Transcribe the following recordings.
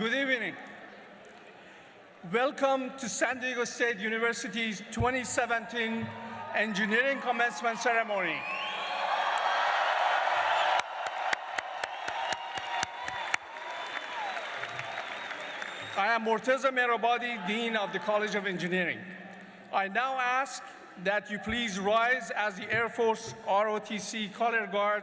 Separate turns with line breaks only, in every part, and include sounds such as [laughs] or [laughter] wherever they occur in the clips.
Good evening. Welcome to San Diego State University's 2017 Engineering Commencement Ceremony. I am Morteza Mehrabadi, Dean of the College of Engineering. I now ask that you please rise as the Air Force ROTC Color Guard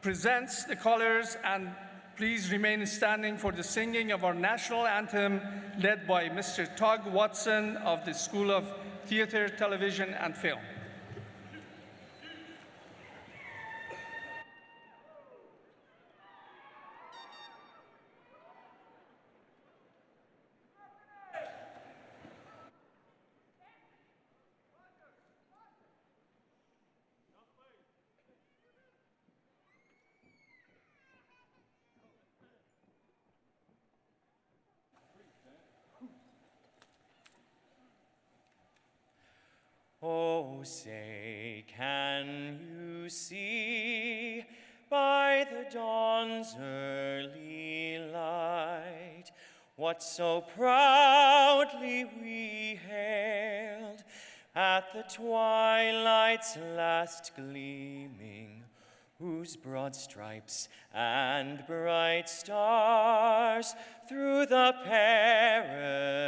presents the colors and please remain standing for the singing of our national anthem led by Mr. Tug Watson of the School of Theater, Television, and Film.
Oh, say, can you see by the dawn's early light what so proudly we hailed at the twilight's last gleaming, whose broad stripes and bright stars through the perilous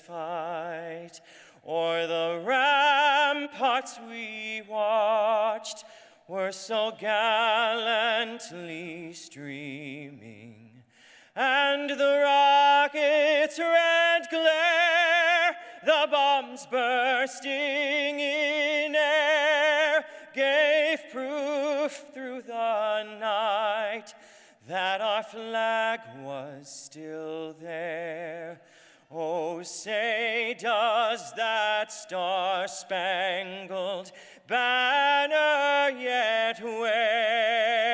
fight O'er the ramparts we watched were so gallantly streaming, and the rocket's red glare, the bombs bursting in air, gave proof through the night that our flag was still there. Oh, say, does that star spangled banner yet wave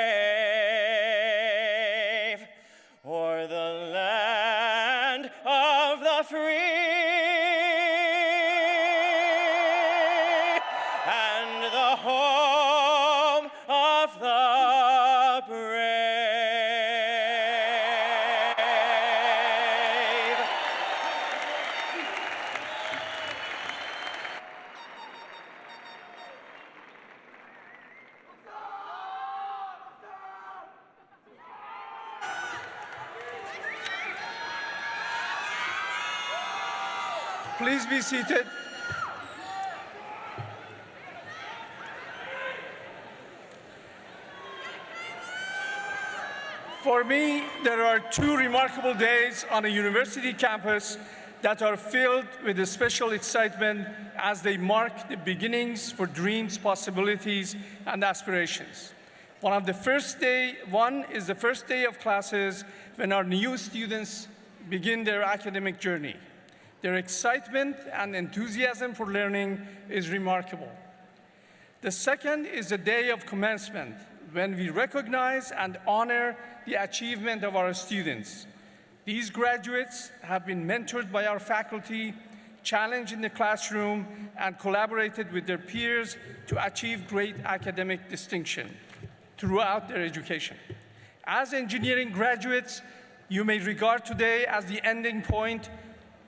seated. For me, there are two remarkable days on a university campus that are filled with a special excitement as they mark the beginnings for dreams, possibilities, and aspirations. One of the first day, one is the first day of classes when our new students begin their academic journey. Their excitement and enthusiasm for learning is remarkable. The second is the day of commencement, when we recognize and honor the achievement of our students. These graduates have been mentored by our faculty, challenged in the classroom, and collaborated with their peers to achieve great academic distinction throughout their education. As engineering graduates, you may regard today as the ending point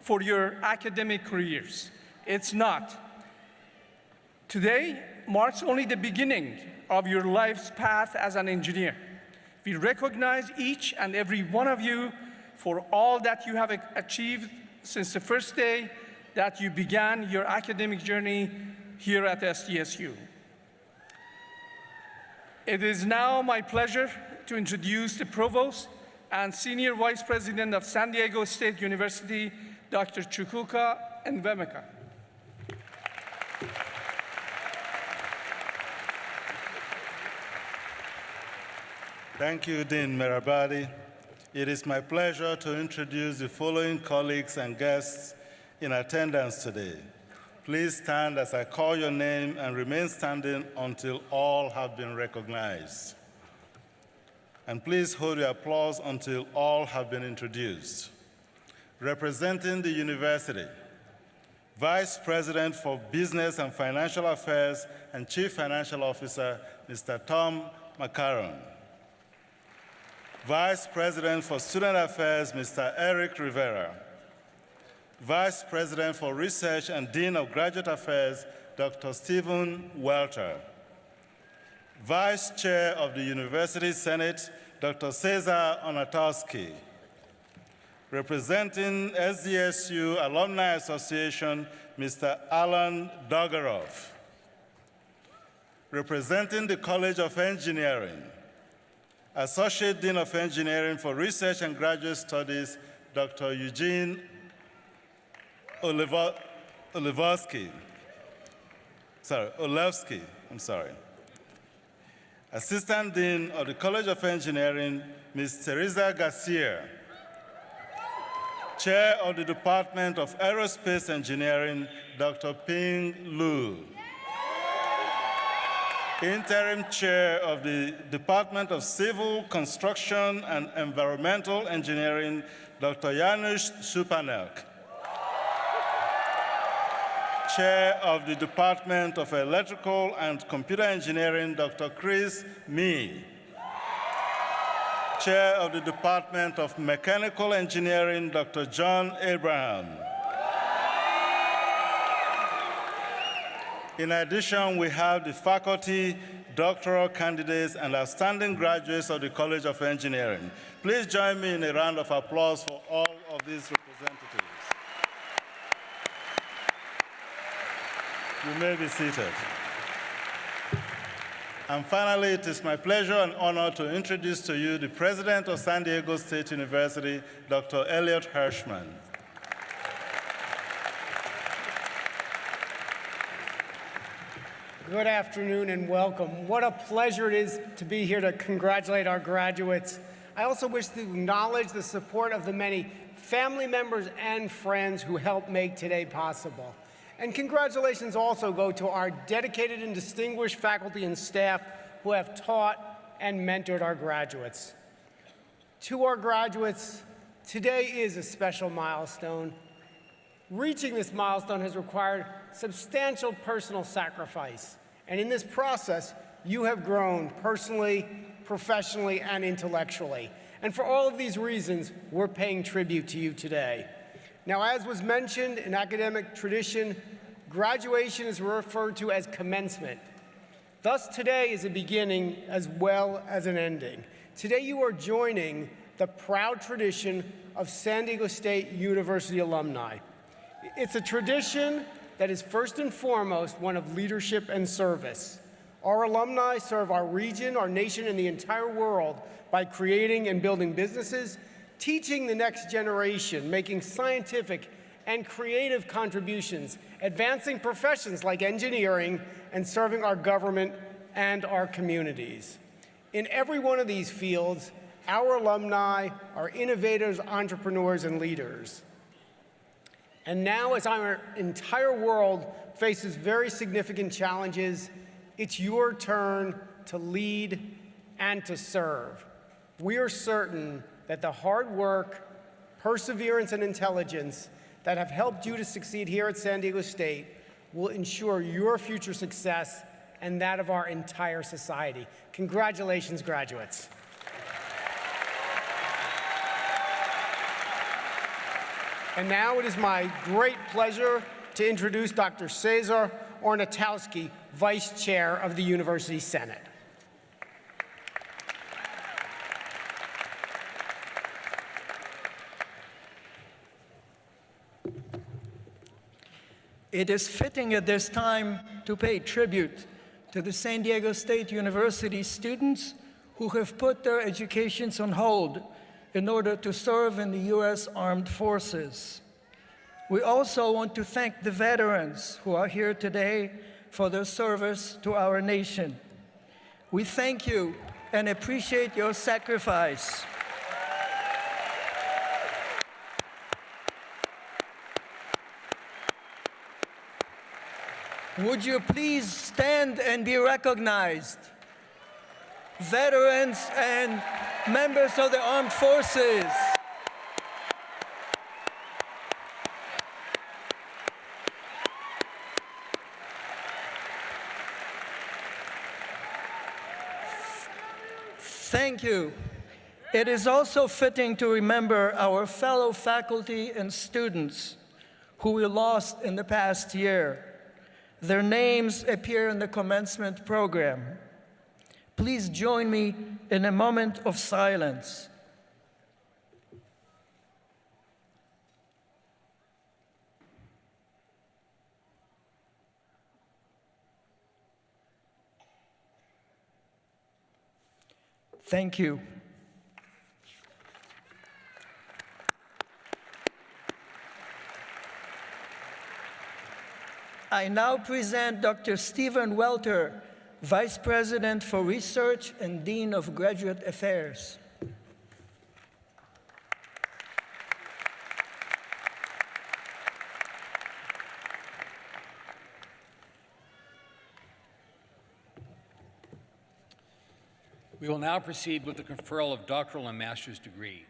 for your academic careers. It's not. Today marks only the beginning of your life's path as an engineer. We recognize each and every one of you for all that you have achieved since the first day that you began your academic journey here at SDSU. It is now my pleasure to introduce the Provost and Senior Vice President of San Diego State University, Dr. Chukwuka Enwemeka.
Thank you, Dean Mehrabadi. It is my pleasure to introduce the following colleagues and guests in attendance today. Please stand as I call your name and remain standing until all have been recognized. And please hold your applause until all have been introduced. Representing the university, Vice President for Business and Financial Affairs and Chief Financial Officer, Mr. Tom McCarron. Vice President for Student Affairs, Mr. Eric Rivera. Vice President for Research and Dean of Graduate Affairs, Dr. Stephen Welter. Vice Chair of the University Senate, Dr. Cezar Ornatowski. Representing SDSU Alumni Association, Mr. Alan Dogarov. Representing the College of Engineering, Associate Dean of Engineering for Research and Graduate Studies, Dr. Eugene Olivosky. Sorry, Olevsky, I'm sorry. Assistant Dean of the College of Engineering, Ms. Teresa Garcia. Chair of the Department of Aerospace Engineering, Dr. Ping Lu. Interim Chair of the Department of Civil Construction and Environmental Engineering, Dr. Janusz Supernak. Chair of the Department of Electrical and Computer Engineering, Dr. Chris Mi. Chair of the Department of Mechanical Engineering, Dr. John Abraham. In addition, we have the faculty, doctoral candidates, and outstanding graduates of the College of Engineering. Please join me in a round of applause for all of these representatives. You may be seated. And finally, it is my pleasure and honor to introduce to you the President of San Diego State University, Dr. Elliot Hirshman.
Good afternoon and welcome. What a pleasure it is to be here to congratulate our graduates. I also wish to acknowledge the support of the many family members and friends who helped make today possible. And congratulations also go to our dedicated and distinguished faculty and staff who have taught and mentored our graduates. To our graduates, today is a special milestone. Reaching this milestone has required substantial personal sacrifice. And in this process, you have grown personally, professionally, and intellectually. And for all of these reasons, we're paying tribute to you today. Now, as was mentioned in academic tradition, graduation is referred to as commencement. Thus, today is a beginning as well as an ending. Today, you are joining the proud tradition of San Diego State University alumni. It's a tradition that is first and foremost one of leadership and service. Our alumni serve our region, our nation, and the entire world by creating and building businesses, teaching the next generation, making scientific and creative contributions, advancing professions like engineering, and serving our government and our communities. In every one of these fields, our alumni are innovators, entrepreneurs, and leaders. And now, as our entire world faces very significant challenges, it's your turn to lead and to serve. We are certain that the hard work, perseverance, and intelligence that have helped you to succeed here at San Diego State will ensure your future success and that of our entire society. Congratulations, graduates. And now it is my great pleasure to introduce Dr. Cezar Ornatowski, Vice Chair of the University Senate.
It is fitting at this time to pay tribute to the San Diego State University students who have put their educations on hold in order to serve in the U.S. Armed Forces. We also want to thank the veterans who are here today for their service to our nation. We thank you and appreciate your sacrifice. Would you please stand and be recognized? Veterans and members of the armed forces. Thank you. It is also fitting to remember our fellow faculty and students who we lost in the past year. Their names appear in the commencement program. Please join me in a moment of silence. Thank you. I now present Dr. Stephen Welter, Vice President for Research and Dean of Graduate Affairs.
We will now proceed with the conferral of doctoral and master's degree.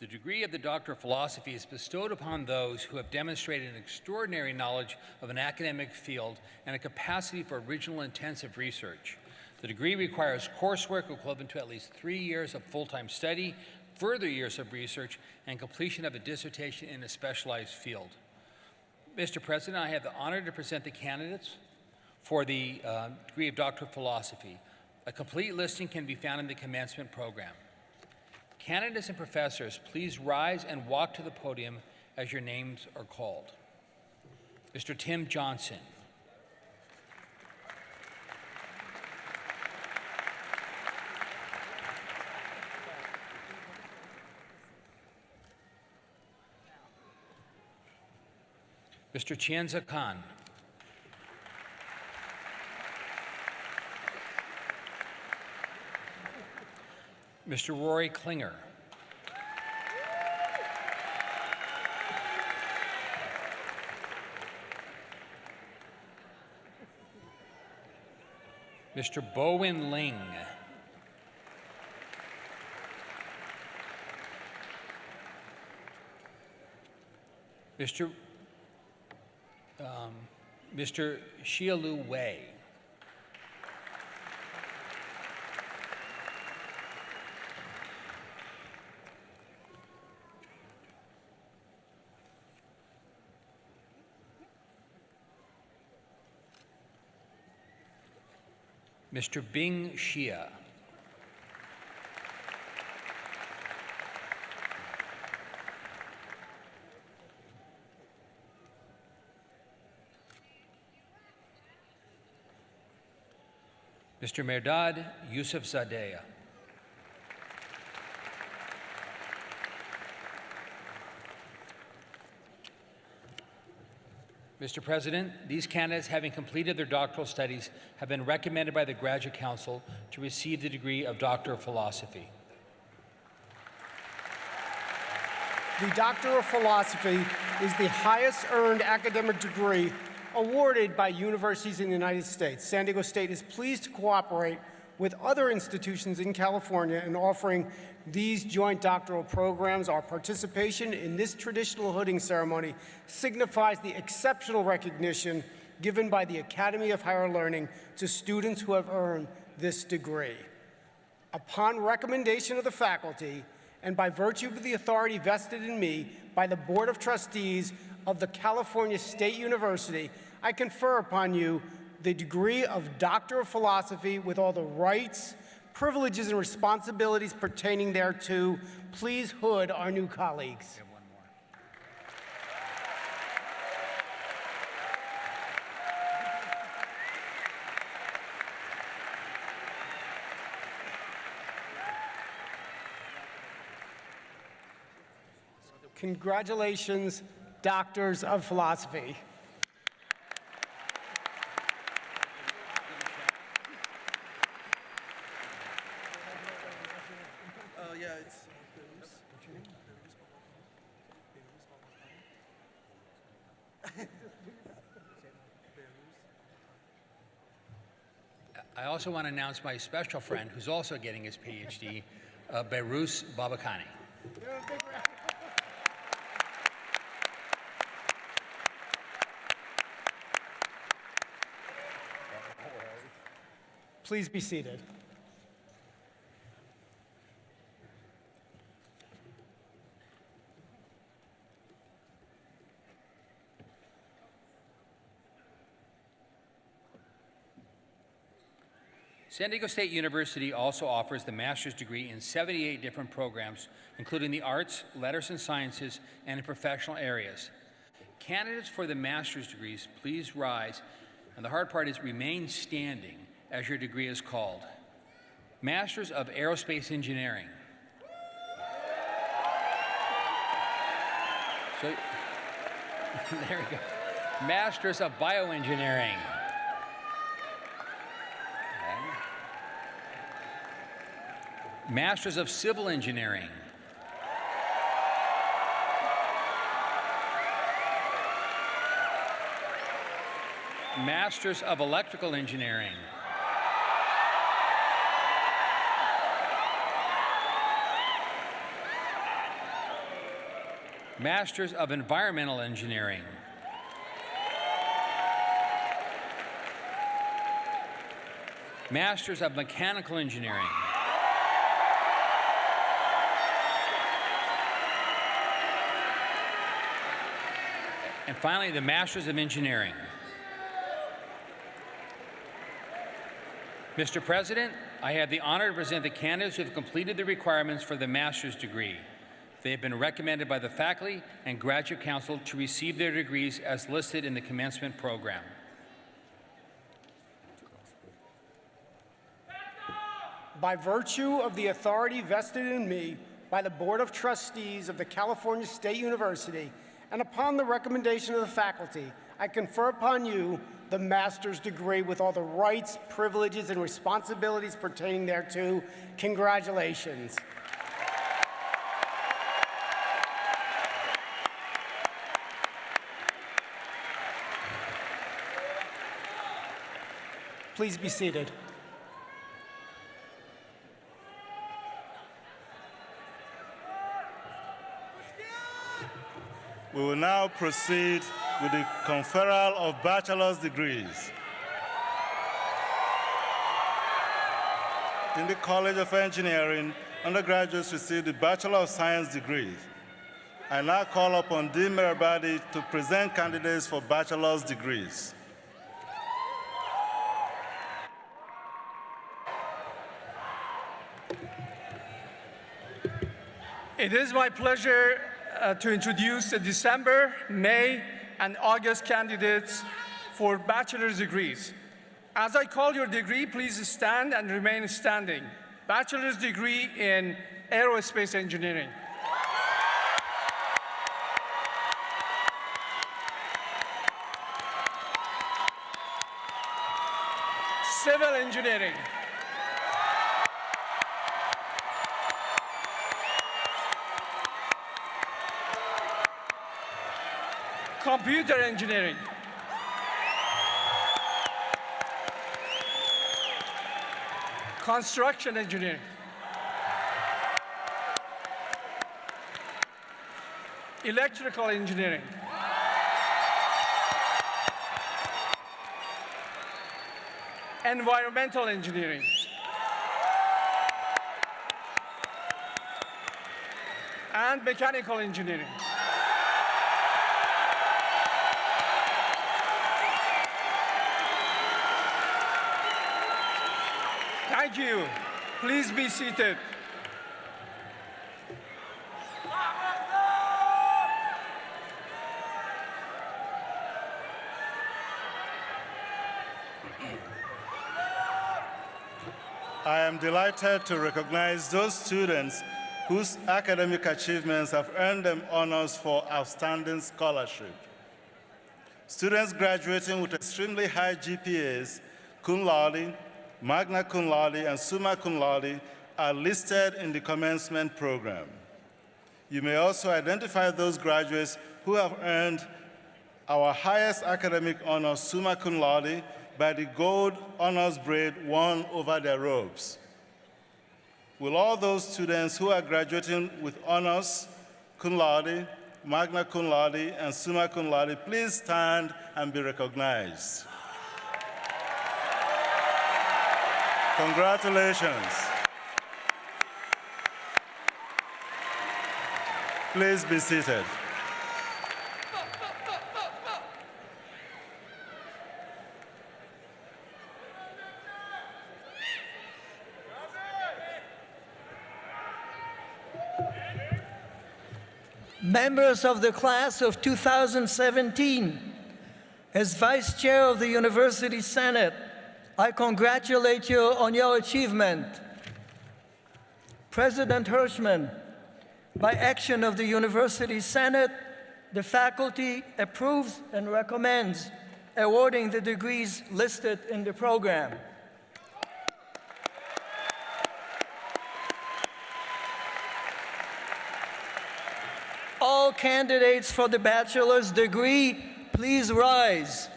The degree of the Doctor of Philosophy is bestowed upon those who have demonstrated an extraordinary knowledge of an academic field and a capacity for original intensive research. The degree requires coursework equivalent to at least three years of full-time study, further years of research, and completion of a dissertation in a specialized field. Mr. President, I have the honor to present the candidates for the uh, degree of Doctor of Philosophy. A complete listing can be found in the commencement program. Candidates and professors, please rise and walk to the podium as your names are called. Mr. Tim Johnson. Mr. Chianza Khan. Mr. Rory Klinger. Mr. Bowen Ling. Mr. Um, Mr. Xiaolu Wei. Mr. Bing Xia. Mr. Merdad Yusuf Mr. President, these candidates, having completed their doctoral studies, have been recommended by the Graduate Council to receive the degree of Doctor of Philosophy.
The Doctor of Philosophy is the highest earned academic degree awarded by universities in the United States. San Diego State is pleased to cooperate with other institutions in California in offering these joint doctoral programs. Our participation in this traditional hooding ceremony signifies the exceptional recognition given by the Academy of Higher Learning to students who have earned this degree. Upon recommendation of the faculty, and by virtue of the authority vested in me by the Board of Trustees of the California State University, I confer upon you the degree of Doctor of Philosophy with all the rights, privileges, and responsibilities pertaining thereto. Please hood our new colleagues. Congratulations, Doctors of Philosophy.
I also want to announce my special friend who's also getting his PhD, uh, Behrus Babakani.
Please be seated.
San Diego State University also offers the master's degree in 78 different programs, including the arts, letters and sciences, and in professional areas. Candidates for the master's degrees, please rise, and the hard part is remain standing as your degree is called. Masters of Aerospace Engineering. So, [laughs] there we go. Masters of Bioengineering. Masters of Civil Engineering. Masters of Electrical Engineering. Masters of Environmental Engineering. Masters of Mechanical Engineering. And finally, the Masters of Engineering. Mr. President, I have the honor to present the candidates who have completed the requirements for the master's degree. They have been recommended by the faculty and graduate council to receive their degrees as listed in the commencement program.
By virtue of the authority vested in me by the Board of Trustees of the California State University, and upon the recommendation of the faculty, I confer upon you the master's degree with all the rights, privileges, and responsibilities pertaining thereto. Congratulations. Please be seated.
We will now proceed with the conferral of bachelor's degrees. In the College of Engineering, undergraduates receive the Bachelor of Science degrees. I now call upon Dean Mehrabadi to present candidates for bachelor's degrees.
It is my pleasure uh, to introduce the December, May, and August candidates for bachelor's degrees. As I call your degree, please stand and remain standing. Bachelor's degree in aerospace engineering. Civil engineering. Computer engineering. Construction engineering. Electrical engineering. Environmental engineering. And mechanical engineering. You. Please be seated.
I am delighted to recognize those students whose academic achievements have earned them honors for outstanding scholarship. Students graduating with extremely high GPAs, cum laude, magna cum laude, and summa cum laude are listed in the commencement program. You may also identify those graduates who have earned our highest academic honor, summa cum laude, by the gold honors braid worn over their robes. Will all those students who are graduating with honors, cum laude, magna cum laude, and summa cum laude please stand and be recognized? Congratulations. Please be seated.
members of the class of 2017, as Vice Chair of the University Senate, I congratulate you on your achievement. President Hirshman, by action of the University Senate, the faculty approves and recommends awarding the degrees listed in the program. All candidates for the bachelor's degree, please rise.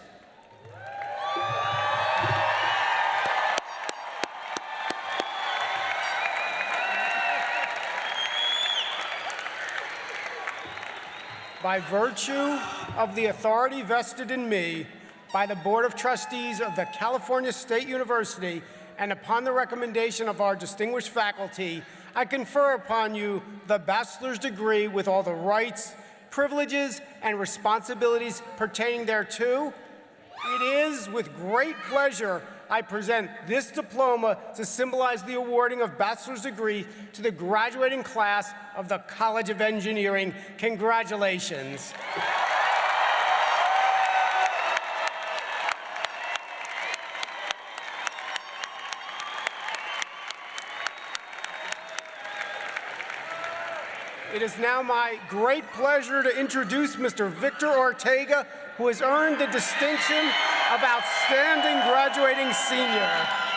By virtue of the authority vested in me by the Board of Trustees of the California State University and upon the recommendation of our distinguished faculty, I confer upon you the bachelor's degree with all the rights, privileges, and responsibilities pertaining thereto. It is with great pleasure I present this diploma to symbolize the awarding of bachelor's degree to the graduating class of the College of Engineering. Congratulations. It is now my great pleasure to introduce Mr. Victor Ortega, who has earned the distinction of Outstanding Graduating Senior.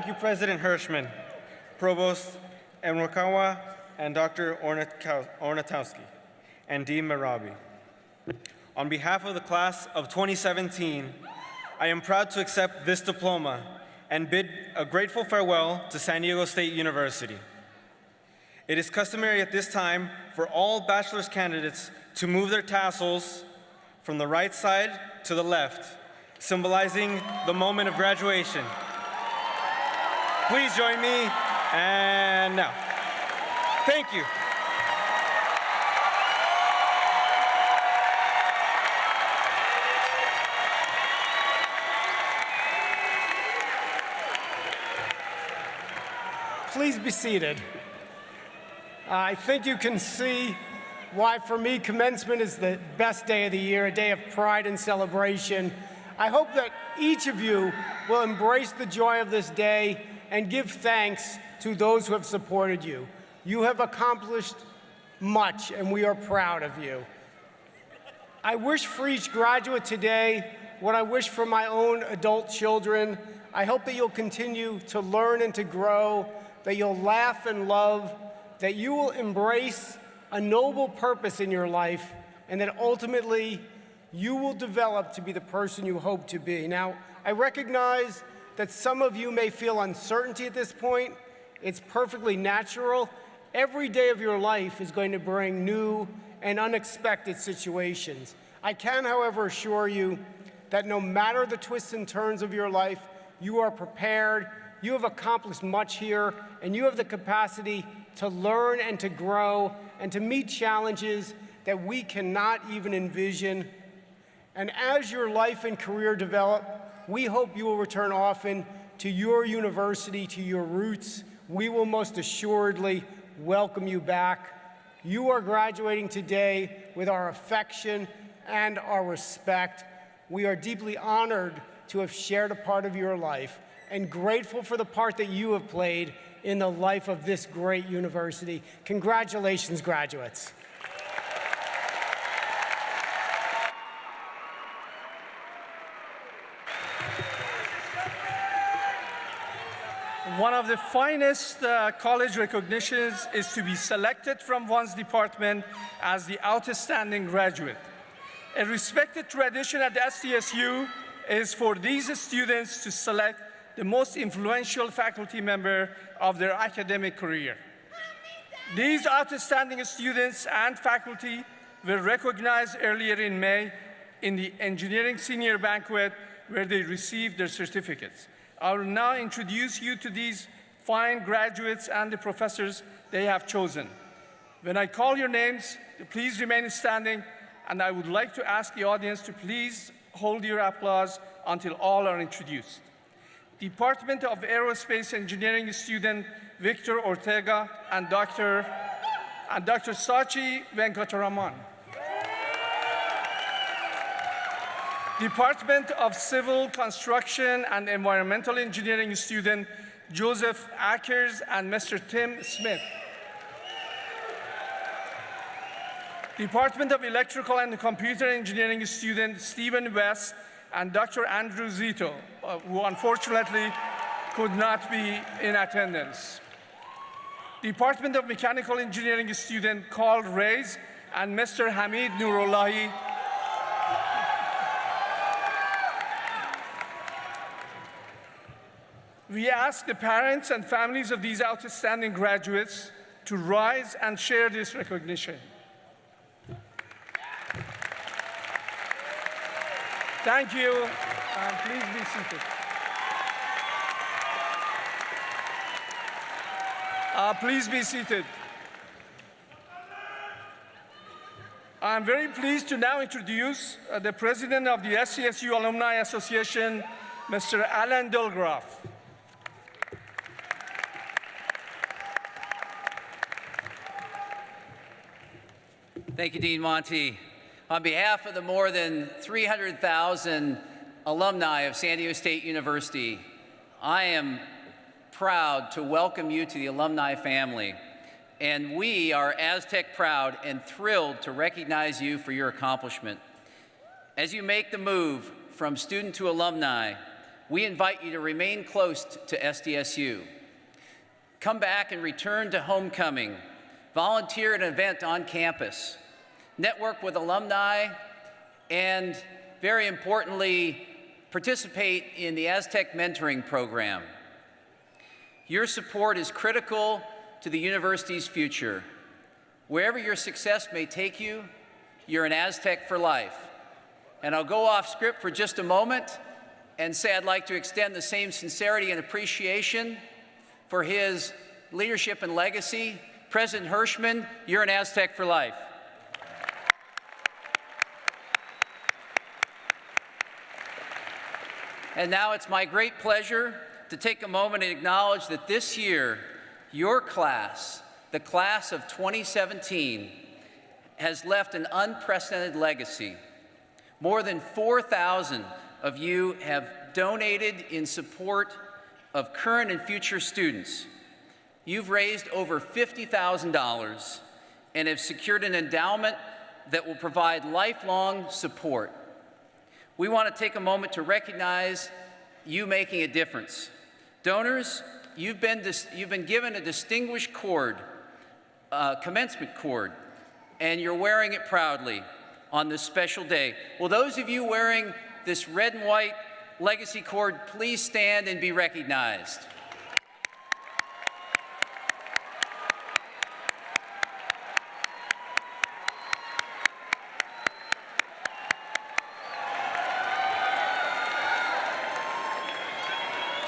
Thank you,
President Hirshman, Provost Emrokawa, and Dr. Ornatowski, and Dean Marabi. On behalf of the class of 2017, I am proud to accept this diploma and bid a grateful farewell to San Diego State University. It is customary at this time for all bachelor's candidates to move their tassels from the right side to the left, symbolizing the moment of graduation. Please join me, and now. Thank you.
Please be seated. I think you can see why, for me, commencement is the best day of the year, a day of pride and celebration. I hope that each of you will embrace the joy of this day and give thanks to those who have supported you. You have accomplished much, and we are proud of you. I wish for each graduate today what I wish for my own adult children. I hope that you'll continue to learn and to grow, that you'll laugh and love, that you will embrace a noble purpose in your life, and that ultimately you will develop to be the person you hope to be. Now, I recognize that some of you may feel uncertainty at this point. It's perfectly natural. Every day of your life is going to bring new and unexpected situations. I can, however, assure you that no matter the twists and turns of your life, you are prepared, you have accomplished much here, and you have the capacity to learn and to grow and to meet challenges that we cannot even envision. And as your life and career develop, we hope you will return often to your university, to your roots. We will most assuredly welcome you back. You are graduating today with our affection and our respect. We are deeply honored to have shared a part of your life and grateful for the part that you have played in the life of this great university. Congratulations, graduates.
One of the finest uh, college recognitions is to be selected from one's department as the outstanding graduate. A respected tradition at SDSU is for these students to select the most influential faculty member of their academic career. These outstanding students and faculty were recognized earlier in May in the Engineering Senior Banquet where they received their certificates. I will now introduce you to these fine graduates and the professors they have chosen. When I call your names, please remain standing, and I would like to ask the audience to please hold your applause until all are introduced. Department of Aerospace Engineering student Victor Ortega and Dr. and Dr. Satchi Venkataraman. Department of Civil Construction and Environmental Engineering student Joseph Ackers and Mr. Tim Smith. Department of Electrical and Computer Engineering student Stephen West and Dr. Andrew Zito, uh, who unfortunately could not be in attendance. Department of Mechanical Engineering student Carl Reyes and Mr. Hamid Nurullahi. We ask the parents and families of these outstanding graduates to rise and share this recognition. Thank you, and please be seated. Uh, please be seated. I'm very pleased to now introduce uh, the president of the SDSU Alumni Association, Mr. Alan Delgraff.
Thank you, Dean Monty. On behalf of the more than 300,000 alumni of San Diego State University, I am proud to welcome you to the alumni family. And we are Aztec proud and thrilled to recognize you for your accomplishment. As you make the move from student to alumni, we invite you to remain close to SDSU. Come back and return to homecoming. Volunteer at an event on campus network with alumni, and very importantly, participate in the Aztec Mentoring Program. Your support is critical to the university's future. Wherever your success may take you, you're an Aztec for life. And I'll go off script for just a moment and say I'd like to extend the same sincerity and appreciation for his leadership and legacy. President Hirshman, you're an Aztec for life. And now it's my great pleasure to take a moment and acknowledge that this year, your class, the class of 2017, has left an unprecedented legacy. More than 4,000 of you have donated in support of current and future students. You've raised over $50,000 and have secured an endowment that will provide lifelong support we want to take a moment to recognize you making a difference. Donors, you've been, you've been given a distinguished cord, uh, commencement cord, and you're wearing it proudly on this special day. Will those of you wearing this red and white legacy cord please stand and be recognized?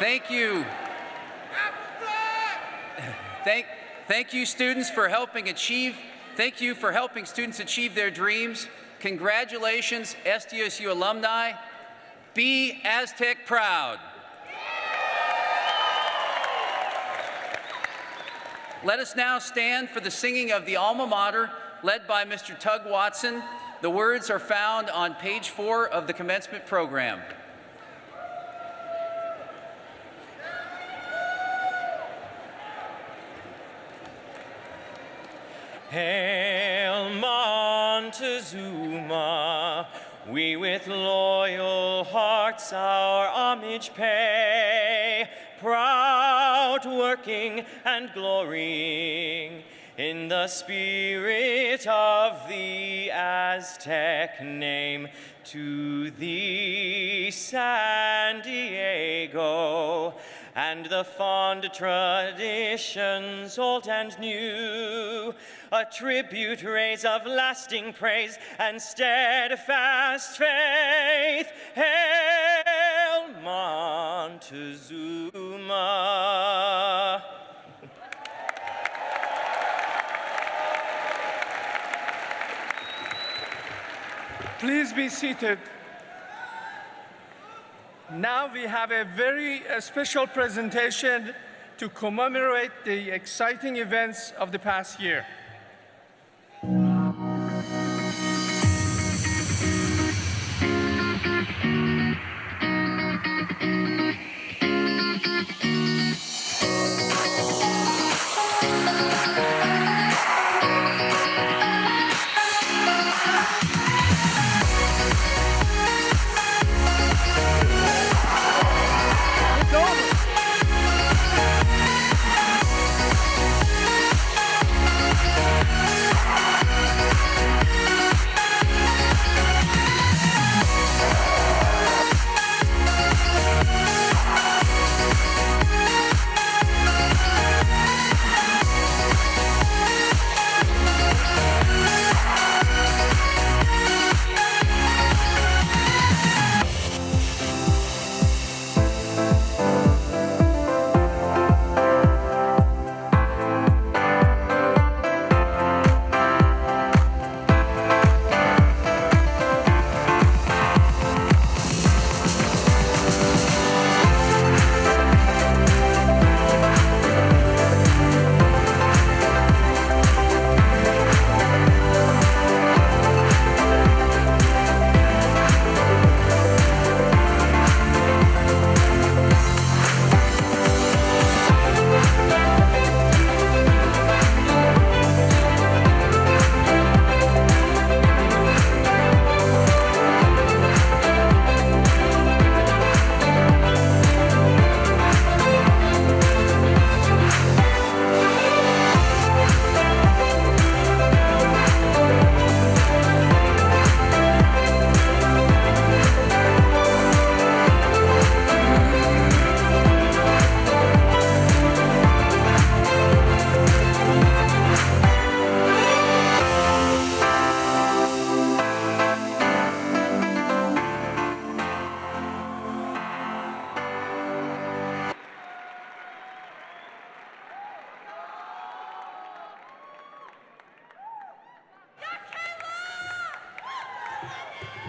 Thank you. Thank, thank you, students, for helping achieve. Thank you for helping students achieve their dreams. Congratulations, SDSU alumni. Be Aztec proud. Let us now stand for the singing of the alma mater led by Mr. Tug Watson. The words are found on page four of the commencement program.
Hail Montezuma, we with loyal hearts our homage pay, proud working and glorying in the spirit of the Aztec name. To thee, San Diego, and the fond traditions old and new. A tribute raise of lasting praise and steadfast faith. Hail Montezuma.
Please be seated. Now we have a very special presentation to commemorate the exciting events of the past year.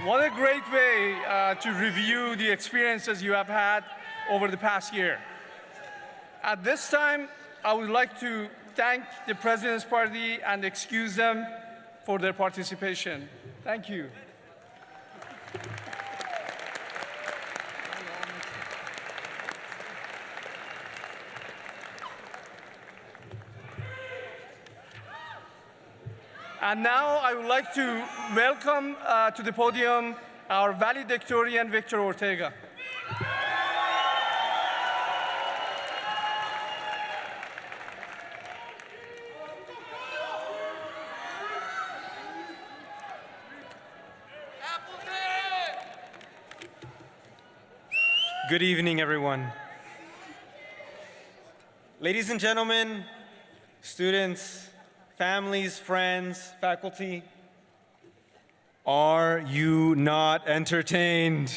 What a great way uh, to review the experiences you have had over the past year. At this time, I would like to thank the President's Party and excuse them for their participation. Thank you. And now I would like to welcome uh, to the podium our valedictorian, Victor Ortega.
Good evening, everyone. Ladies and gentlemen, students, families, friends, faculty, are you not entertained?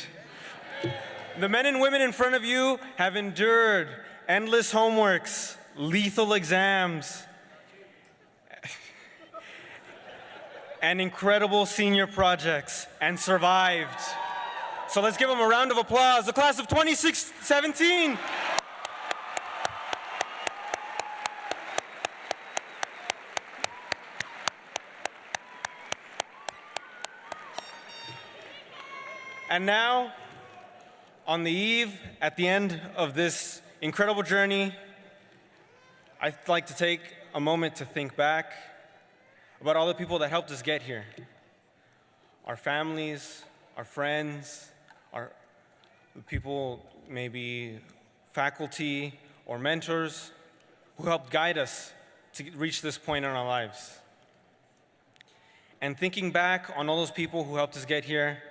The men and women in front of you have endured endless homeworks, lethal exams, and incredible senior projects and survived. So let's give them a round of applause. The class of 2617. And now, on the eve, at the end of this incredible journey, I'd like to take a moment to think back about all the people that helped us get here. Our families, our friends, our people, maybe faculty or mentors who helped guide us to reach this point in our lives. And thinking back on all those people who helped us get here,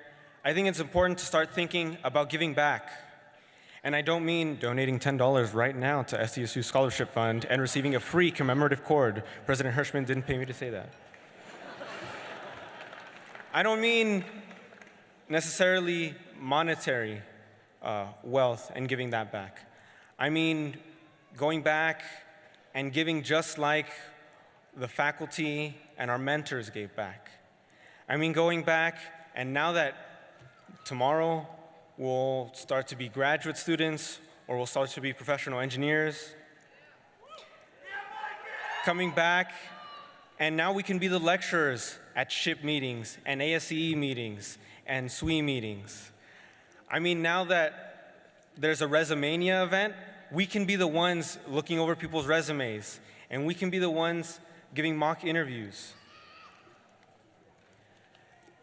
I think it's important to start thinking about giving back And I don't mean donating $10 right now to SDSU Scholarship Fund and receiving a free commemorative cord. President Hirshman didn't pay me to say that. I don't mean necessarily monetary uh, wealth and giving that back. I mean going back and giving just like the faculty and our mentors gave back. I mean going back and now that tomorrow we'll start to be graduate students or we'll start to be professional engineers, coming back and now we can be the lecturers at SHPE meetings and ASCE meetings and SWE meetings. I mean, now that there's a Resumania event, we can be the ones looking over people's resumes and we can be the ones giving mock interviews.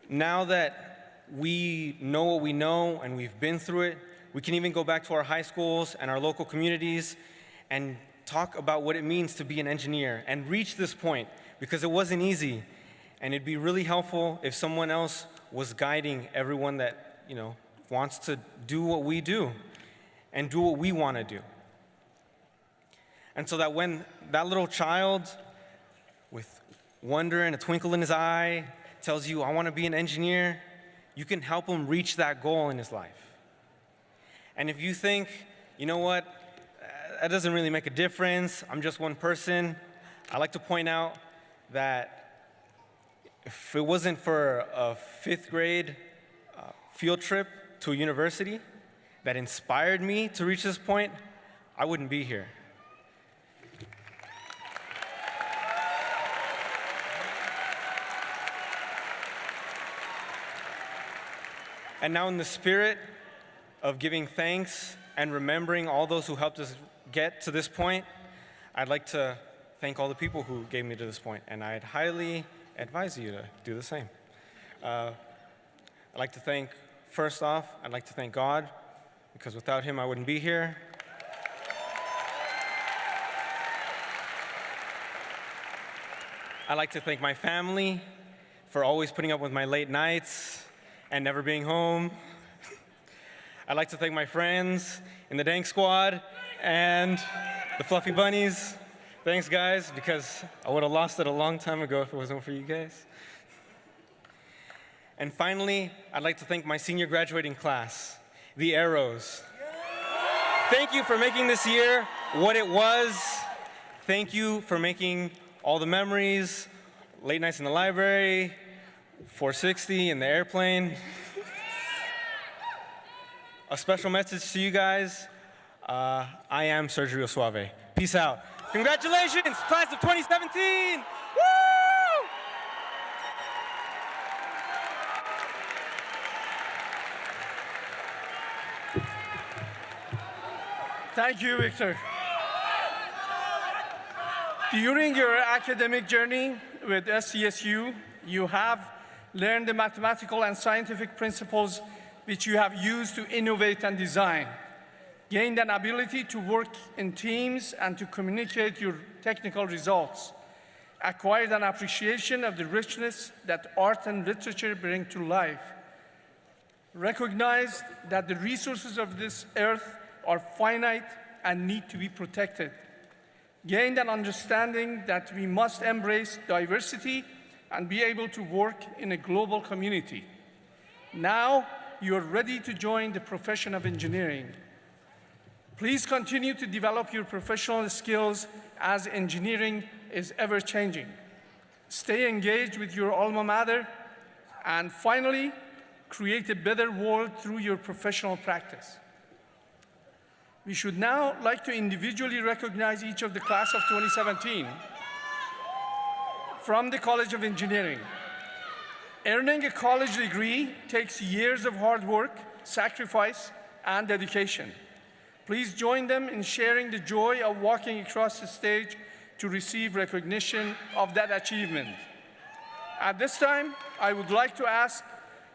Now that we know what we know and we've been through it, we can even go back to our high schools and our local communities and talk about what it means to be an engineer and reach this point because it wasn't easy. And it'd be really helpful if someone else was guiding everyone that, you know, wants to do what we do and do what we want to do. And so that when that little child with wonder and a twinkle in his eye tells you, I want to be an engineer, you can help him reach that goal in his life. And if you think, you know what, that doesn't really make a difference, I'm just one person, I like to point out that if it wasn't for a fifth grade uh, field trip to a university that inspired me to reach this point, I wouldn't be here. And now, in the spirit of giving thanks and remembering all those who helped us get to this point, I'd like to thank all the people who gave me to this point, and I'd highly advise you to do the same. Uh, I'd like to thank, first off, I'd like to thank God, because without Him I wouldn't be here. I'd like to thank my family for always putting up with my late nights and never being home. I'd like to thank my friends in the Dank Squad and the Fluffy Bunnies. Thanks, guys, because I would have lost it a long time ago if it wasn't for you guys. And finally, I'd like to thank my senior graduating class, the Arrows. Thank you for making this year what it was. Thank you for making all the memories, late nights in the library, 460 in the airplane. A special message to you guys. Uh, I am Sergio Suave. Peace out. Congratulations, class of 2017! Woo!
Thank you, Victor. During your academic journey with SDSU, you have learned the mathematical and scientific principles which you have used to innovate and design, gained an ability to work in teams and to communicate your technical results, acquired an appreciation of the richness that art and literature bring to life, recognized that the resources of this earth are finite and need to be protected, gained an understanding that we must embrace diversity and be able to work in a global community. Now, you are ready to join the profession of engineering. Please continue to develop your professional skills as engineering is ever changing. Stay engaged with your alma mater, and finally, create a better world through your professional practice. We should now like to individually recognize each of the class of 2017 from the College of Engineering. Earning a college degree takes years of hard work, sacrifice, and dedication. Please join them in sharing the joy of walking across the stage to receive recognition of that achievement. At this time, I would like to ask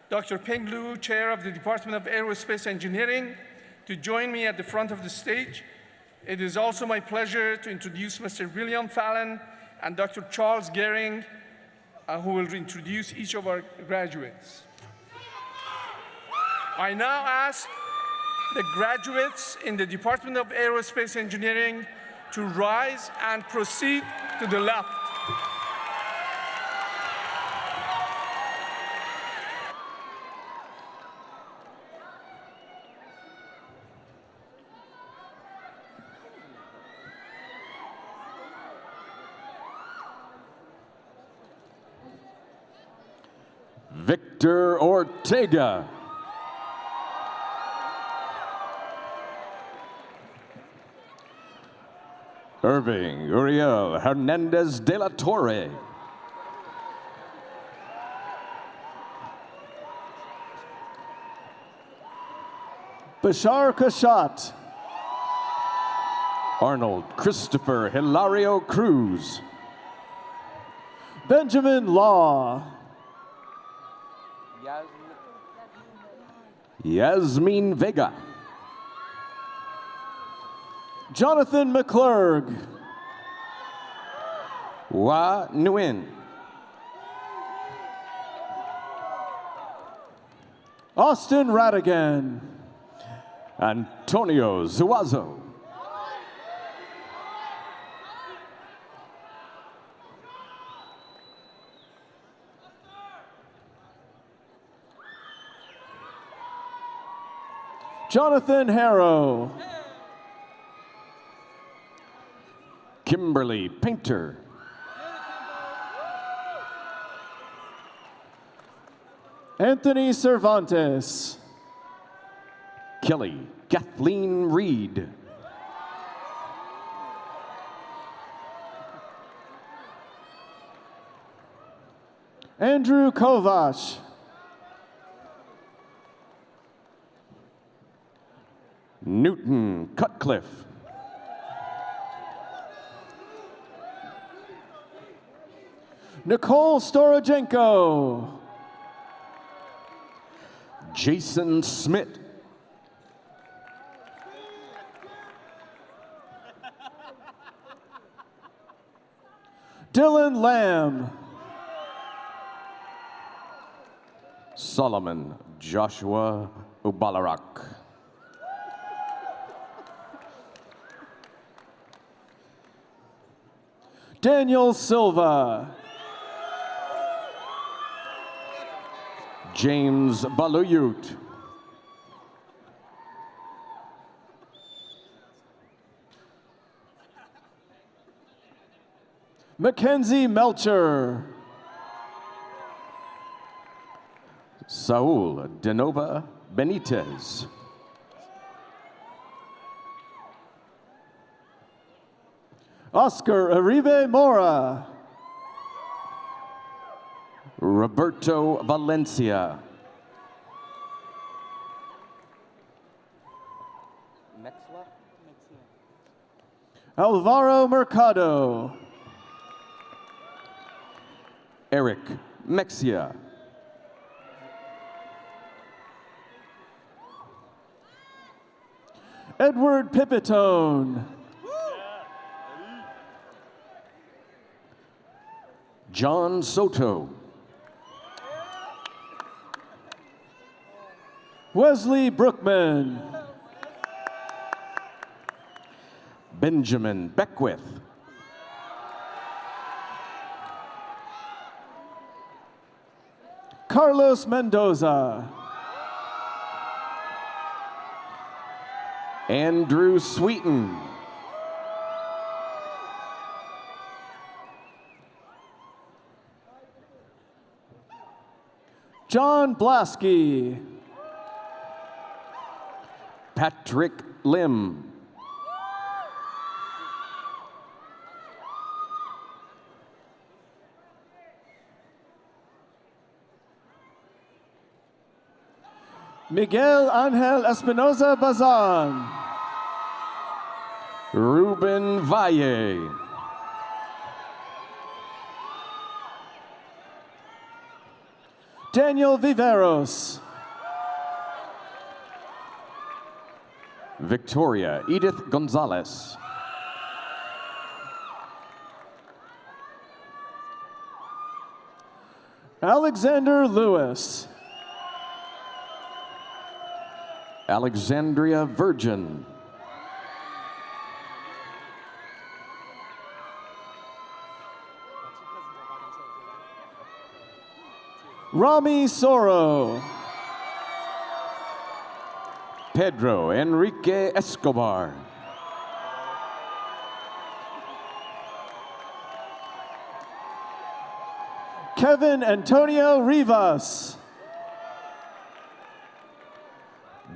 Dr. Peng Lu, Chair of the Department of Aerospace Engineering, to join me at the front of the stage. It is also my pleasure to introduce Mr. William Fallon and Dr. Charles Gehring, uh, who will introduce each of our graduates. I now ask the graduates in the Department of Aerospace Engineering to rise and proceed to the left.
Victor Ortega. Irving Uriel Hernandez de la Torre. Bashar Kashat. Arnold Christopher Hilario Cruz. Benjamin Law. Yasmin Vega. Jonathan McClurg. Wa Nguyen. Austin Radigan. Antonio Zuazo. Jonathan Harrow. Kimberly Painter. Anthony Cervantes. Kelly Kathleen Reed. Andrew Kovac. Newton Cutcliffe. Nicole Storojenko. Jason Smith. Dylan Lamb. Solomon Joshua Ubalarak. Daniel Silva. James Baluyut. Mackenzie Melcher. Saul Denova Benitez. Oscar Aribe Mora. Roberto Valencia. Alvaro Mercado. Eric Mexia. Edward Pipitone. John Soto. Wesley Brookman. Benjamin Beckwith. Carlos Mendoza. Andrew Sweeten. John Blasky. Patrick Lim. Miguel Angel Espinoza Bazan. Ruben Valle. Daniel Viveros. Victoria Edith Gonzalez. Alexander Lewis. Alexandria Virgin.
Rami Soro.
Pedro Enrique Escobar.
Kevin Antonio Rivas.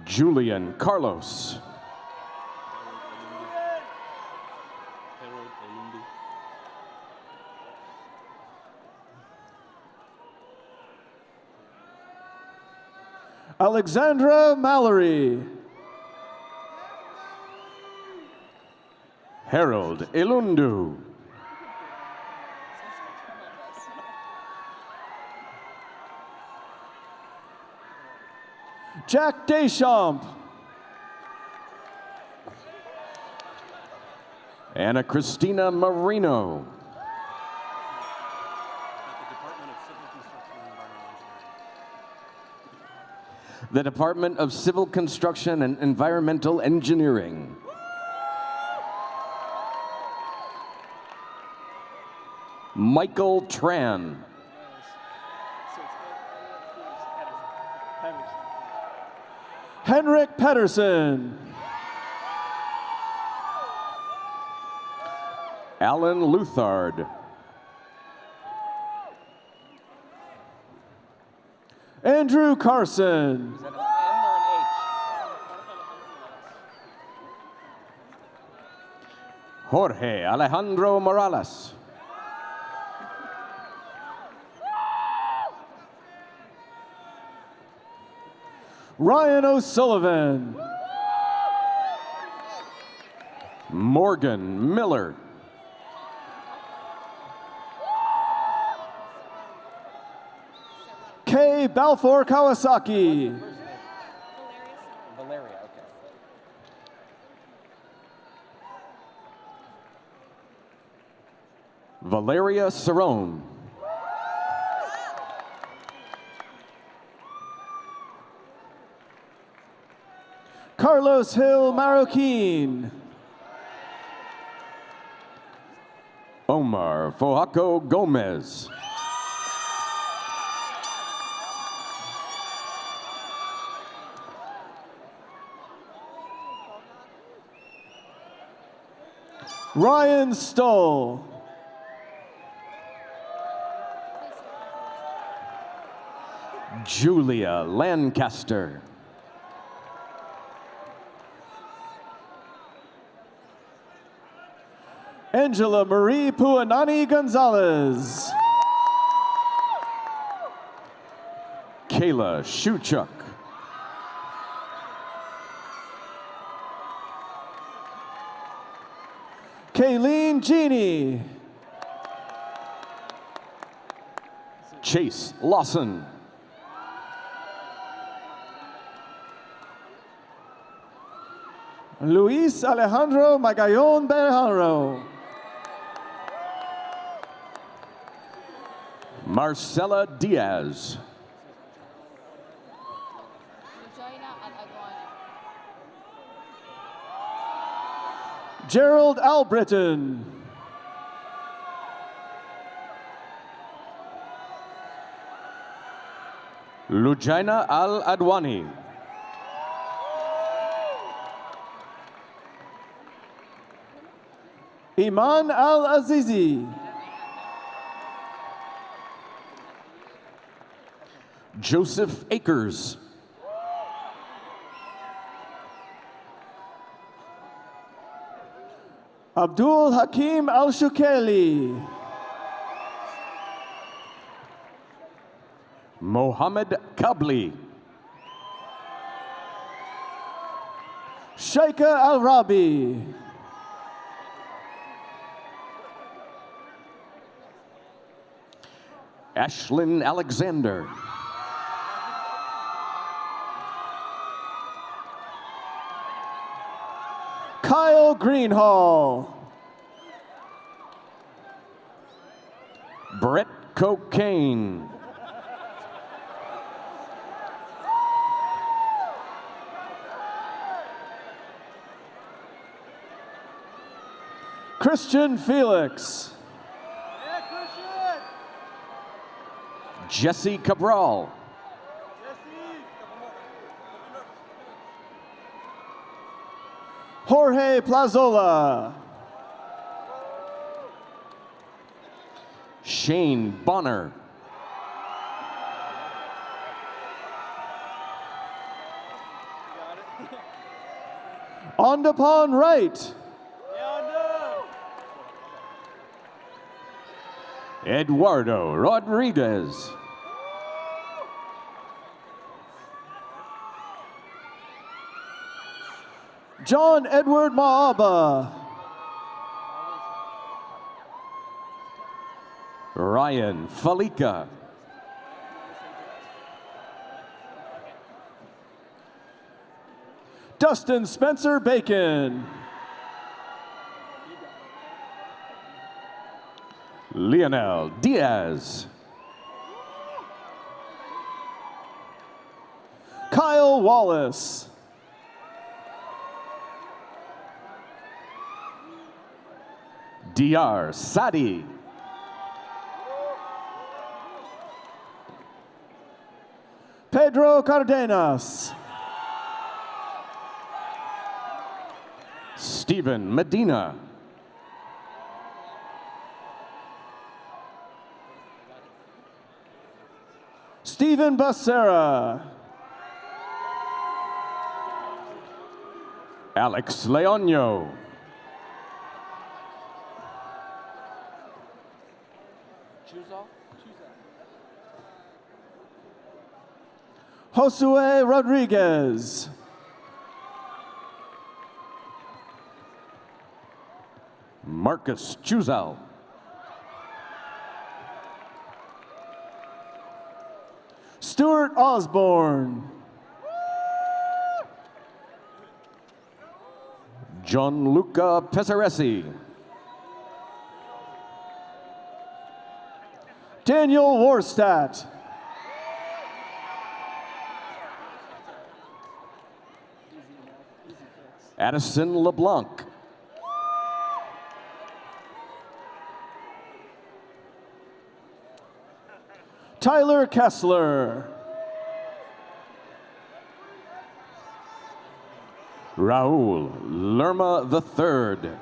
Julian Carlos.
Alexandra Mallory.
Harold Ilundu.
Jack Deschamps.
Anna Christina Marino. The Department of Civil Construction and Environmental Engineering. Michael Tran.
Henrik Pedersen.
Alan Luthard.
Andrew Carson.
Jorge Alejandro Morales.
Ryan O'Sullivan.
Morgan Miller.
Balfour Kawasaki.
Valeria, okay.
Valeria Cerrone.
Carlos Hill Marroquin.
Omar Fojaco Gomez.
Ryan Stoll.
Julia Lancaster.
Angela Marie Puanani Gonzalez.
Kayla Shuchuk.
Genie.
Chase Lawson.
Luis Alejandro Magallon Berjaro.
Marcela Diaz.
Gerald Albritton.
Lujaina Al Adwani.
Iman Al Azizi.
Joseph Akers.
Abdul Hakim Al Shukeli.
Mohammed Kabli.
Shaika Al Rabi.
Ashlyn Alexander.
Kyle Greenhall.
Brett Cocaine.
Christian Felix. Yeah, Christian.
Jesse Cabral.
Jorge Plazola.
Shane Bonner.
Ondapon Wright.
Eduardo Rodriguez.
John Edward Maaba.
Ryan Falika.
Dustin Spencer Bacon.
Lionel Diaz.
Kyle Wallace.
DR Sadi.
Pedro Cardenas.
Stephen Medina.
Stephen Becerra.
Alex Leonio.
Josue Rodriguez.
Marcus Chuzal.
Stuart Osborne.
Gianluca Pesaresi.
Daniel Warstadt.
Addison LeBlanc.
Tyler Kessler.
Raul Lerma III.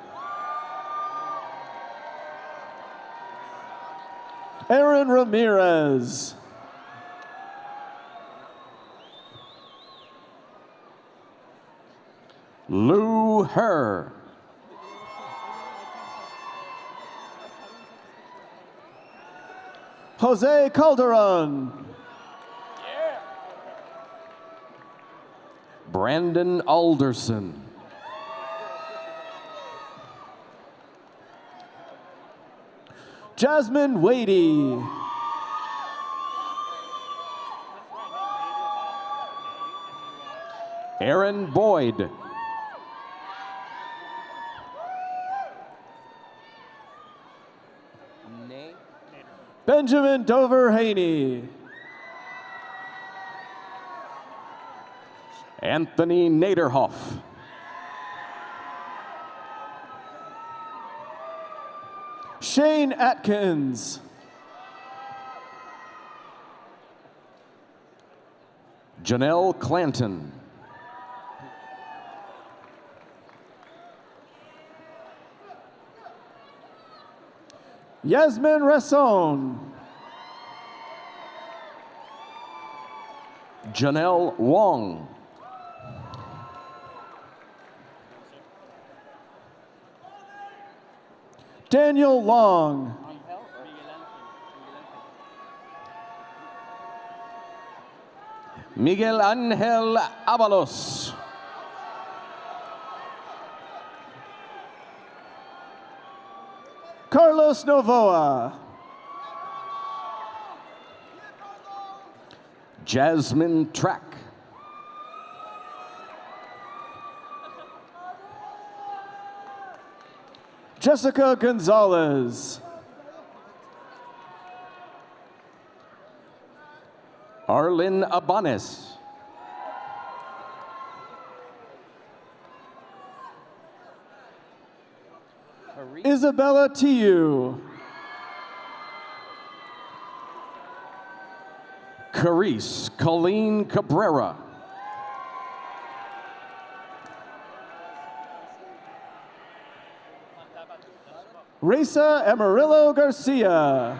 Aaron Ramirez.
Lou Herr.
Jose Calderon.
Brandon Alderson.
Jasmine Wadey.
Aaron Boyd.
Benjamin Dover Haney.
Anthony Naderhoff.
Shane Atkins.
Janelle Clanton.
Yasmin Resson.
Janelle Wong.
Daniel Long.
Miguel Angel Avalos.
Carlos Novoa.
Jasmine Track.
Jessica Gonzalez.
Arlin Abanes.
Isabella Tiu.
Carice Colleen Cabrera.
Reza Amarillo Garcia.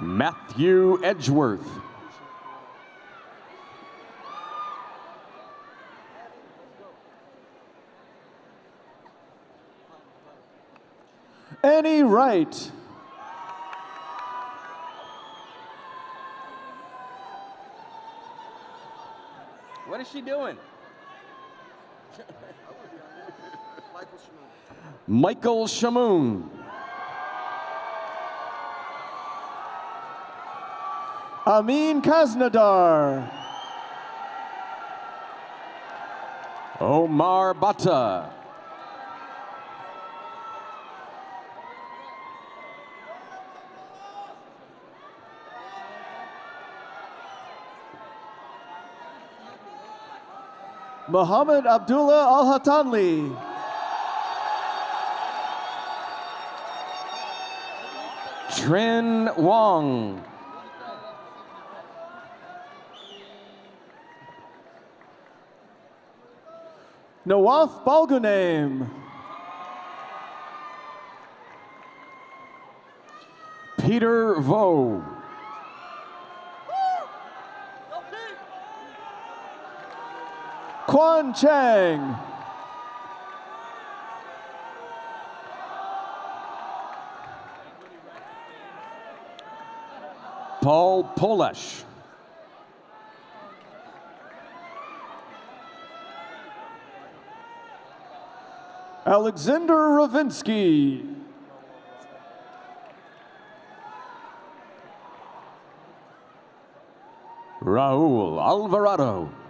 Matthew Edgeworth.
Annie Wright.
Is she doing? Michael Shamoon.
Amin Kaznadar.
Omar Bata.
Muhammad Abdullah Al Hatanli.
Trin Wong.
Nawaf Balgunaim.
Peter Vo.
Quan Chang.
Paul Polesh.
Alexander Ravinsky.
Raul Alvarado.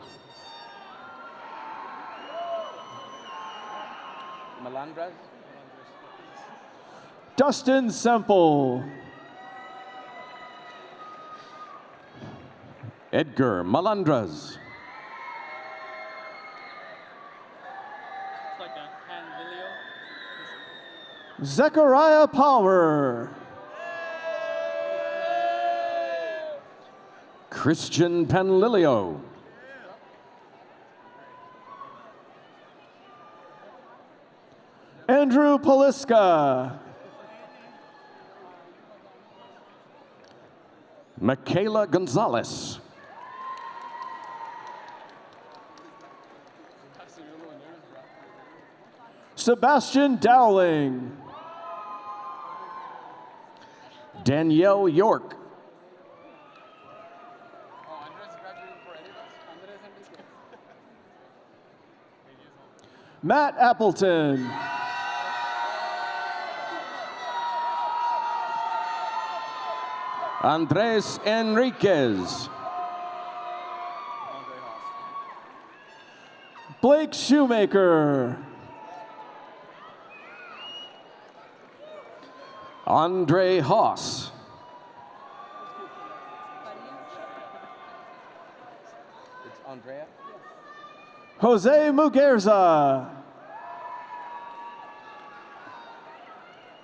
Melandras?
Dustin Semple.
Edgar Malandras.
Zechariah Power.
Christian Panlilio.
Andrew Poliska.
Michaela Gonzalez.
Sebastian Dowling.
Danielle York.
Matt Appleton.
Andres Enriquez.
Blake Shoemaker.
Andre Haas. It's Andrea?
Jose Muguerza.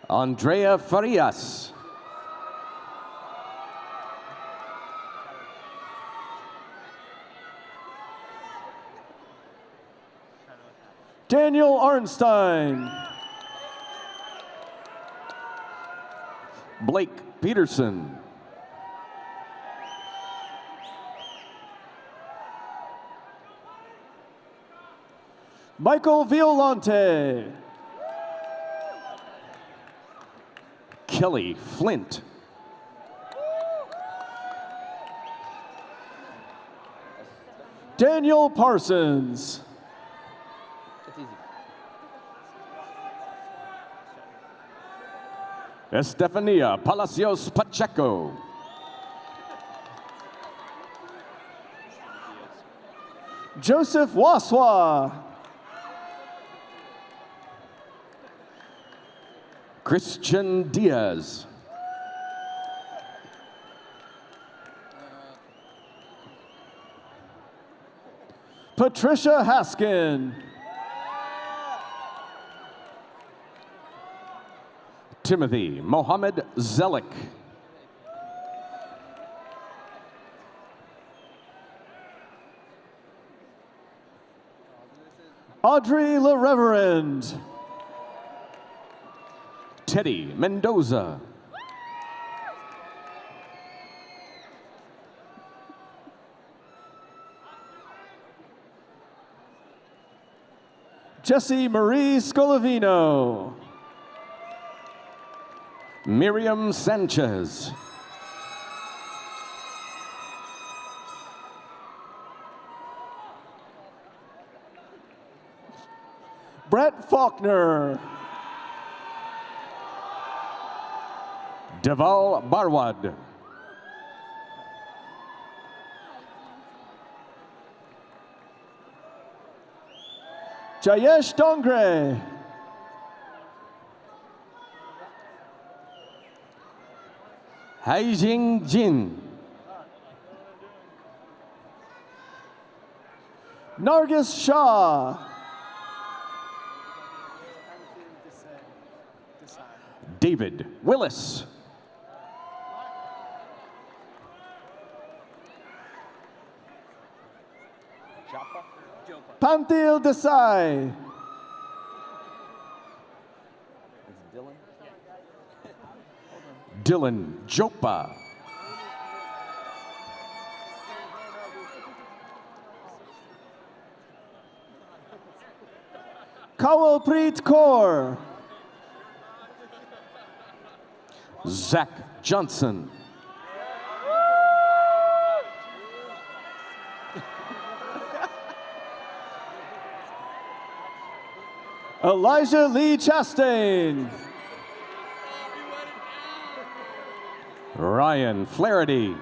Andrea Farias.
Daniel Arnstein.
Blake Peterson.
Michael Violante.
Kelly Flint.
Daniel Parsons.
Estefania Palacios Pacheco.
Joseph Waswa.
Christian Diaz.
Patricia Haskin.
Timothy Mohammed Zelik.
Audrey LaReverend.
Teddy Mendoza.
Jesse Marie Scolavino.
Miriam Sanchez.
Brett Faulkner.
Deval Barwad.
Jayesh Dongre.
Haijing Jin.
Nargis Shah.
David Willis.
Panthil Desai.
Dylan Jopa.
Kawalpreet Kaur.
Zach Johnson.
Elijah Lee Chastain.
Ryan Flaherty.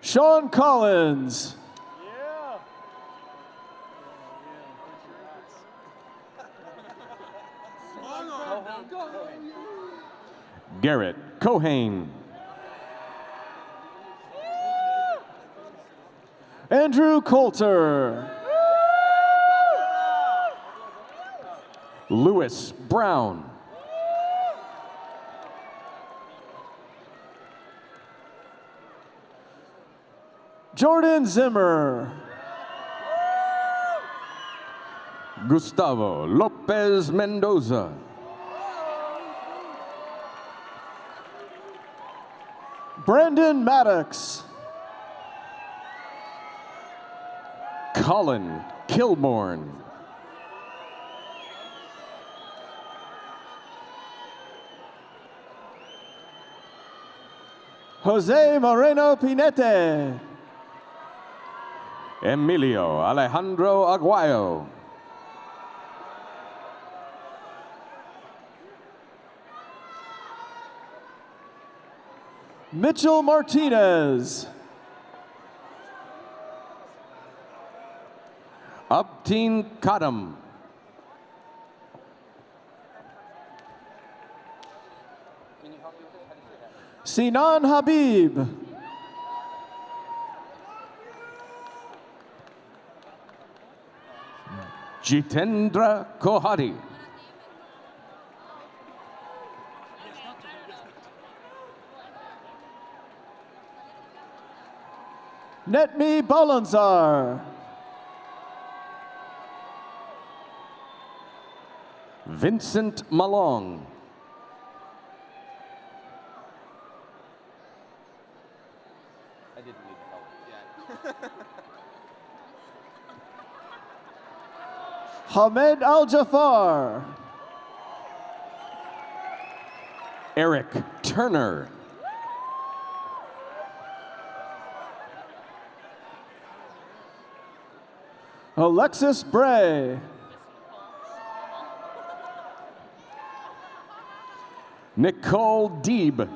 Sean Collins.
Garrett Cohane.
Andrew Coulter.
Lewis Brown.
Jordan Zimmer.
Gustavo Lopez Mendoza.
Brandon Maddox.
Colin Kilborn.
Jose Moreno Pinete.
Emilio Alejandro Aguayo.
Mitchell Martinez.
Upteen Kadam.
Sinan Habib.
Jitendra Kohari.
Netmi Balanzar.
Vincent Malong.
Hamed Al Jafar.
Eric Turner.
Alexis Bray.
Nicole Deeb.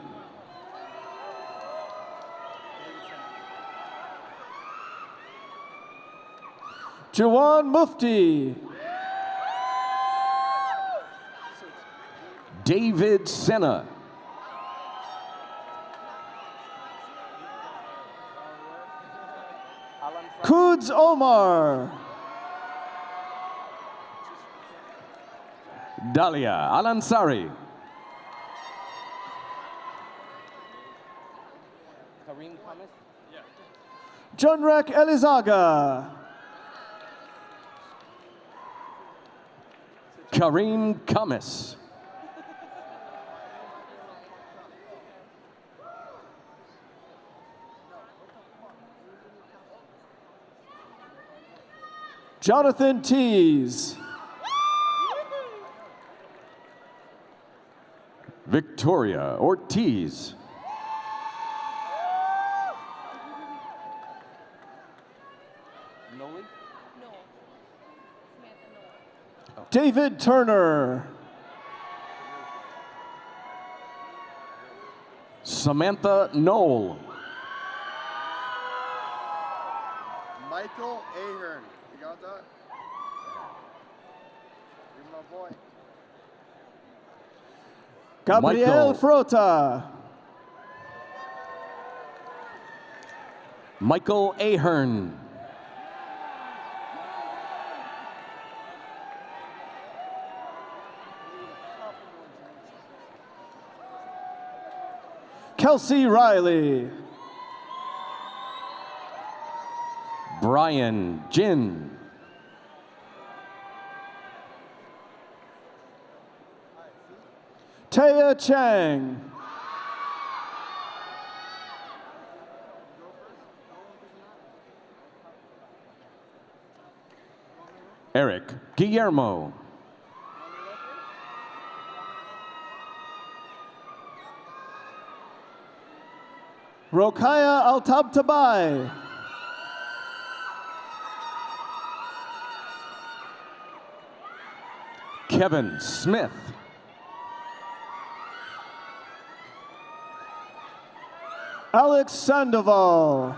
Jawan Mufti.
David Senna.
James Omar.
Dalia Alansari.
Junrek Elizaga.
Kareem Kamis.
Jonathan Tees.
Victoria Ortiz.
David Turner.
Samantha Knoll.
Michael Ahern. You got that? You're my boy.
Gabriel
Michael.
Frota.
Michael Ahern.
Kelsey Riley.
Brian Jin.
Taya Chang.
Eric Guillermo.
Rokaya Altabtabai.
Kevin Smith.
Alex Sandoval.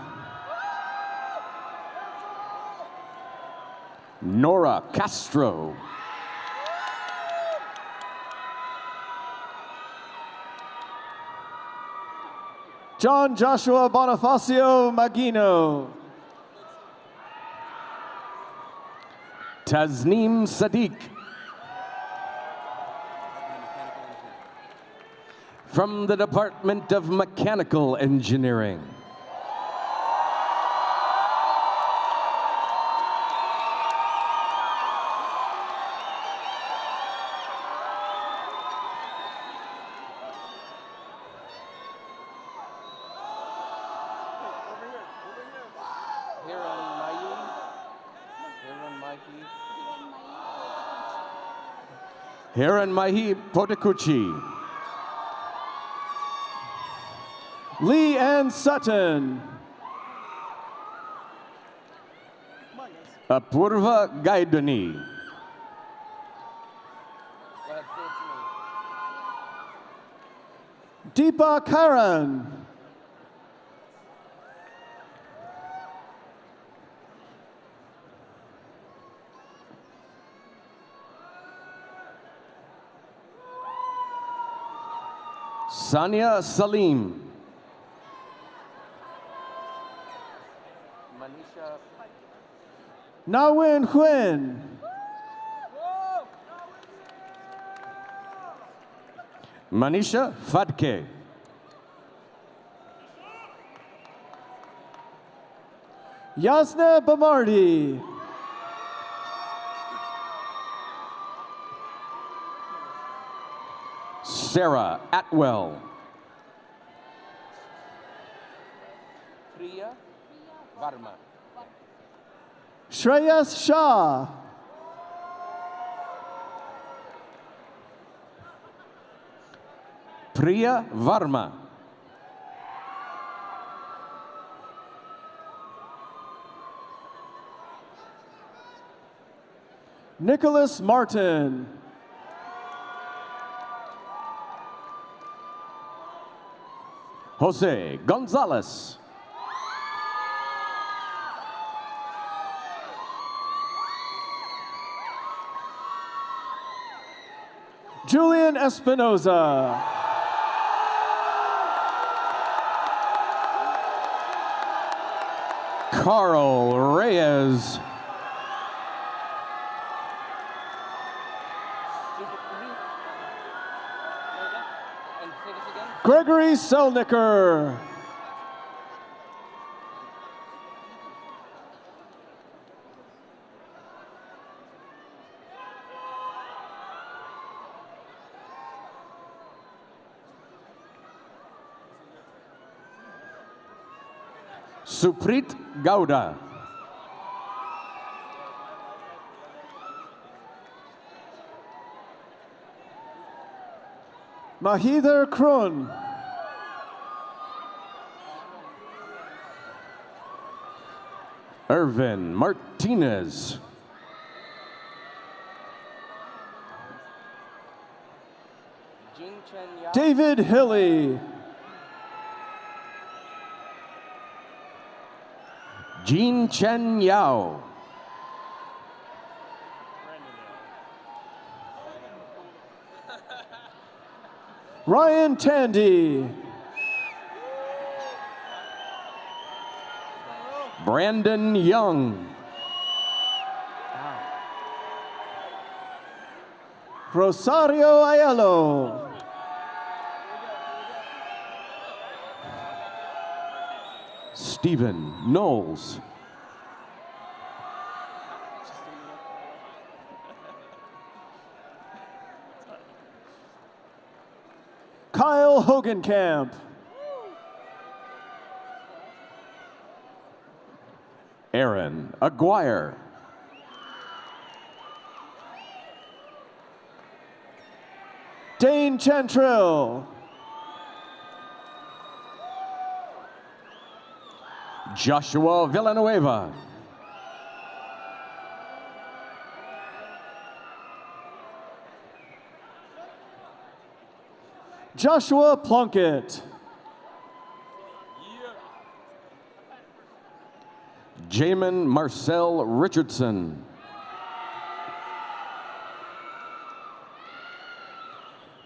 Nora Castro.
John Joshua Bonifacio Magino.
Tasneem Sadiq. From the Department of Mechanical Engineering. Hiran Mahi Potekuchi.
Lee Ann Sutton.
Apurva Gaidani.
Deepa Karan.
Sania Salim.
Nawin Huen.
Manisha Fadke.
Yasna Bamardi.
Sarah Atwell.
Priya Varma.
Shreyas Shah.
Priya Varma.
Nicholas Martin.
Jose Gonzalez.
Julian Espinoza.
Carl Reyes.
Gregory Selnicker.
Suprit Gauda.
Mahither Krun.
Irvin Martinez.
David Hilly.
Jean Chen Yao.
Ryan Tandy.
Brandon Young.
Rosario Aiello.
Stephen Knowles.
Kyle Hogenkamp.
Aaron Aguirre.
Dane Chantrill.
Joshua Villanueva.
Joshua Plunkett.
Jamin Marcel Richardson.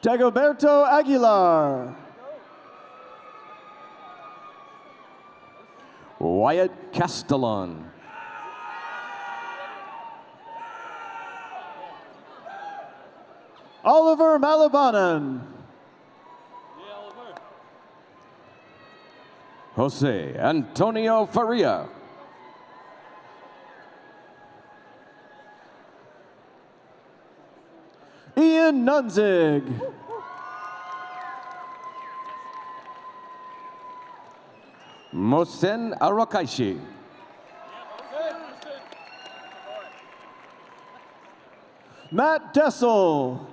Dagoberto Aguilar.
Wyatt Castellon.
Oliver Malabanan.
Jose Antonio Faria.
Ian Nunzig.
Mosen Arakaishi.
Matt Dessel.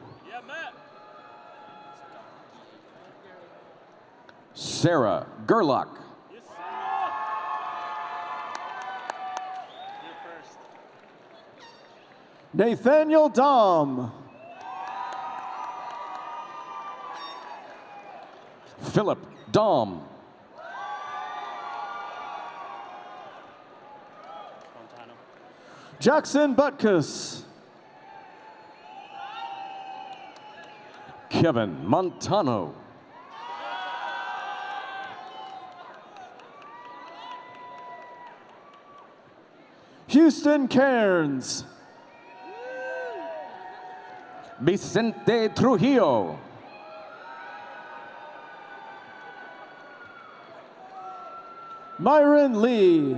Sarah Gerlach.
Nathaniel Dom.
Philip Dom.
Jackson Butkus.
Kevin Montano.
Houston Cairns.
Vicente Trujillo.
Myron Lee.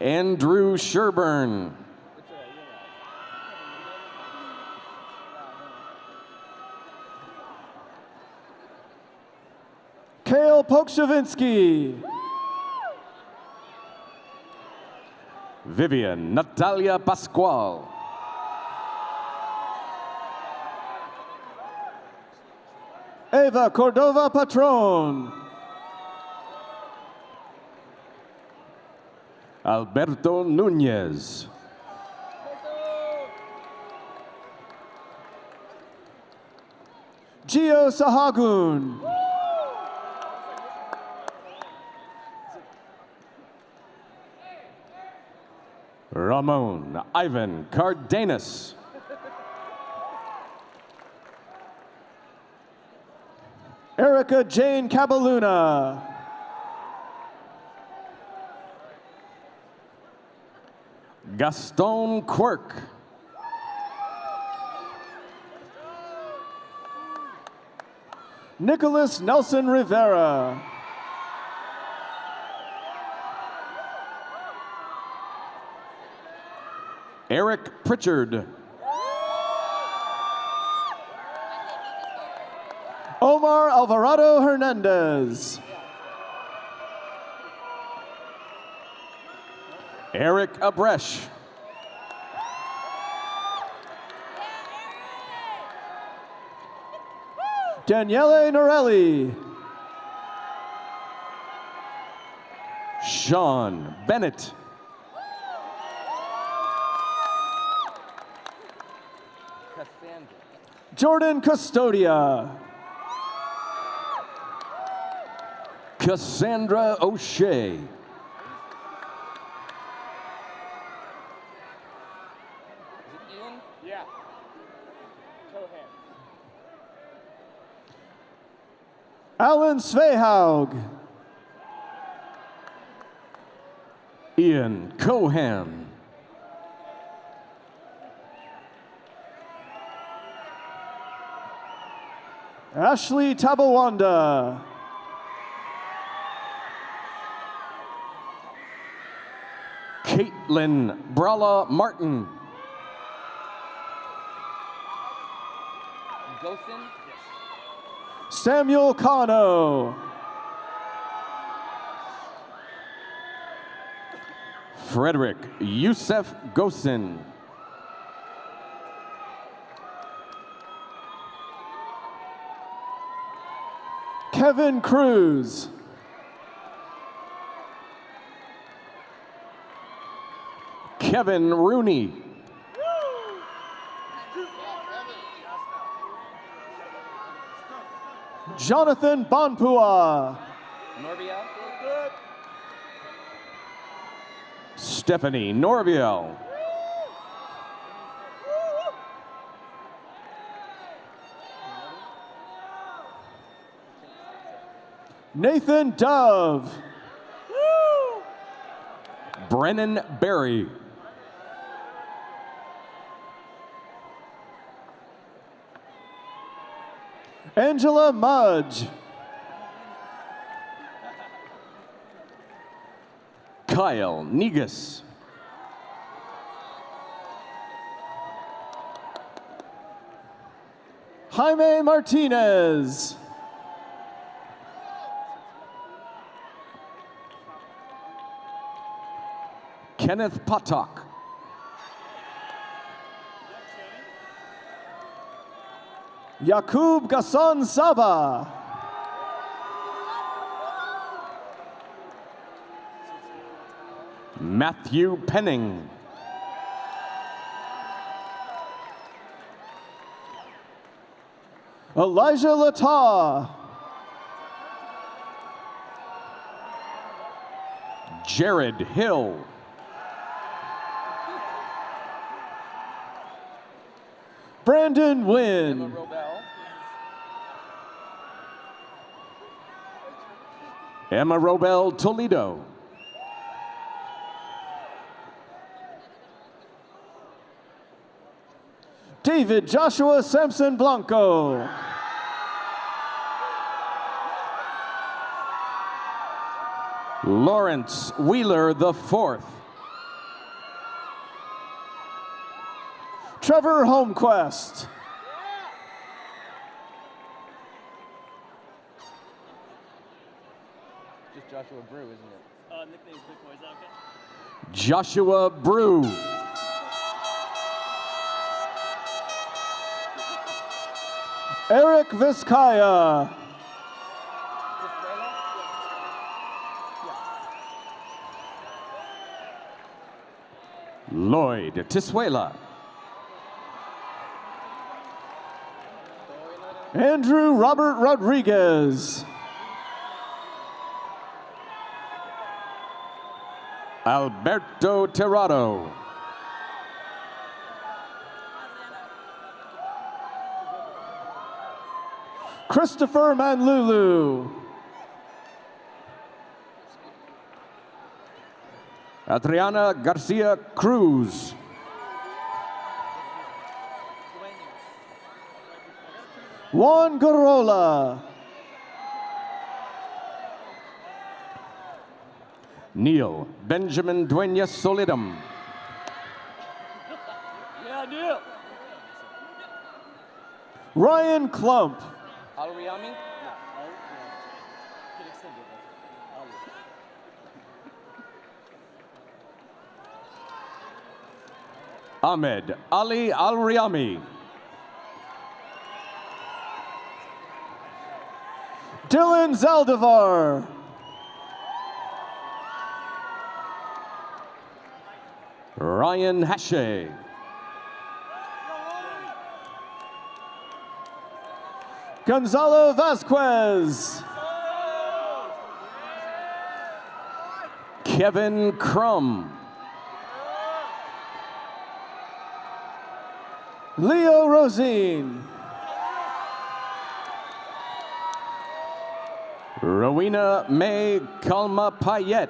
Andrew Sherburne.
Kale Pokshavinsky.
Vivian Natalia Pascual.
Eva Cordova Patron.
Alberto Nunez.
Gio Sahagun.
Ramon Ivan Cardenas.
Erica Jane Cabaluna.
Gaston Quirk.
Nicholas Nelson Rivera.
Eric Pritchard.
Omar Alvarado Hernandez.
Eric Abresh.
Daniele Norelli.
Sean Bennett.
Jordan Custodia.
Cassandra O'Shea.
Alan Svehaug.
Ian Cohan.
Ashley Tabawanda.
Caitlin Brala Martin.
Samuel Cano.
Frederick Youssef Gosin.
Kevin Cruz.
Kevin Rooney.
Jonathan Bonpua.
Stephanie Norviel.
Nathan Dove.
Brennan Berry.
Angela Mudge.
Kyle Negus.
Jaime Martinez.
Kenneth Potok.
Yakub Gasson Saba.
Matthew Penning.
Elijah Lata.
Jared Hill.
Brandon Wynn.
Emma Robel Toledo.
David Joshua Sampson Blanco.
Lawrence Wheeler the fourth.
Trevor Homequest.
Joshua Brew, isn't it? Uh, nickname's Big Boy, is that okay?
Joshua Brew.
Eric Vizcaya.
Lloyd Tiswela.
Andrew Robert Rodriguez.
Alberto Terrado.
Christopher Manlulu.
Adriana Garcia Cruz.
Juan Garola.
Neil Benjamin Duenas Solidum.
Yeah, Neil.
Ryan Klump.
Alriami? No. Can extend it.
Ahmed Ali Al Riami.
Dylan Zaldivar.
Ryan Hashe.
Gonzalo Vasquez.
Kevin Crum.
Leo Rosine.
Rowena May Kalma Payet.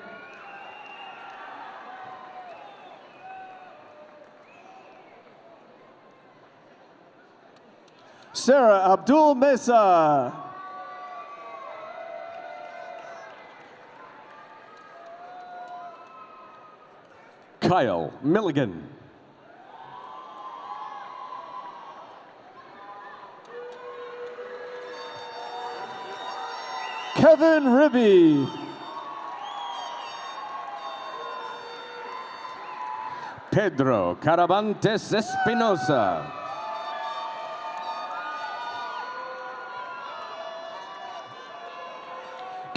Sarah Abdul Mesa.
Kyle Milligan.
Kevin Ribby.
Pedro Caravantes Espinosa.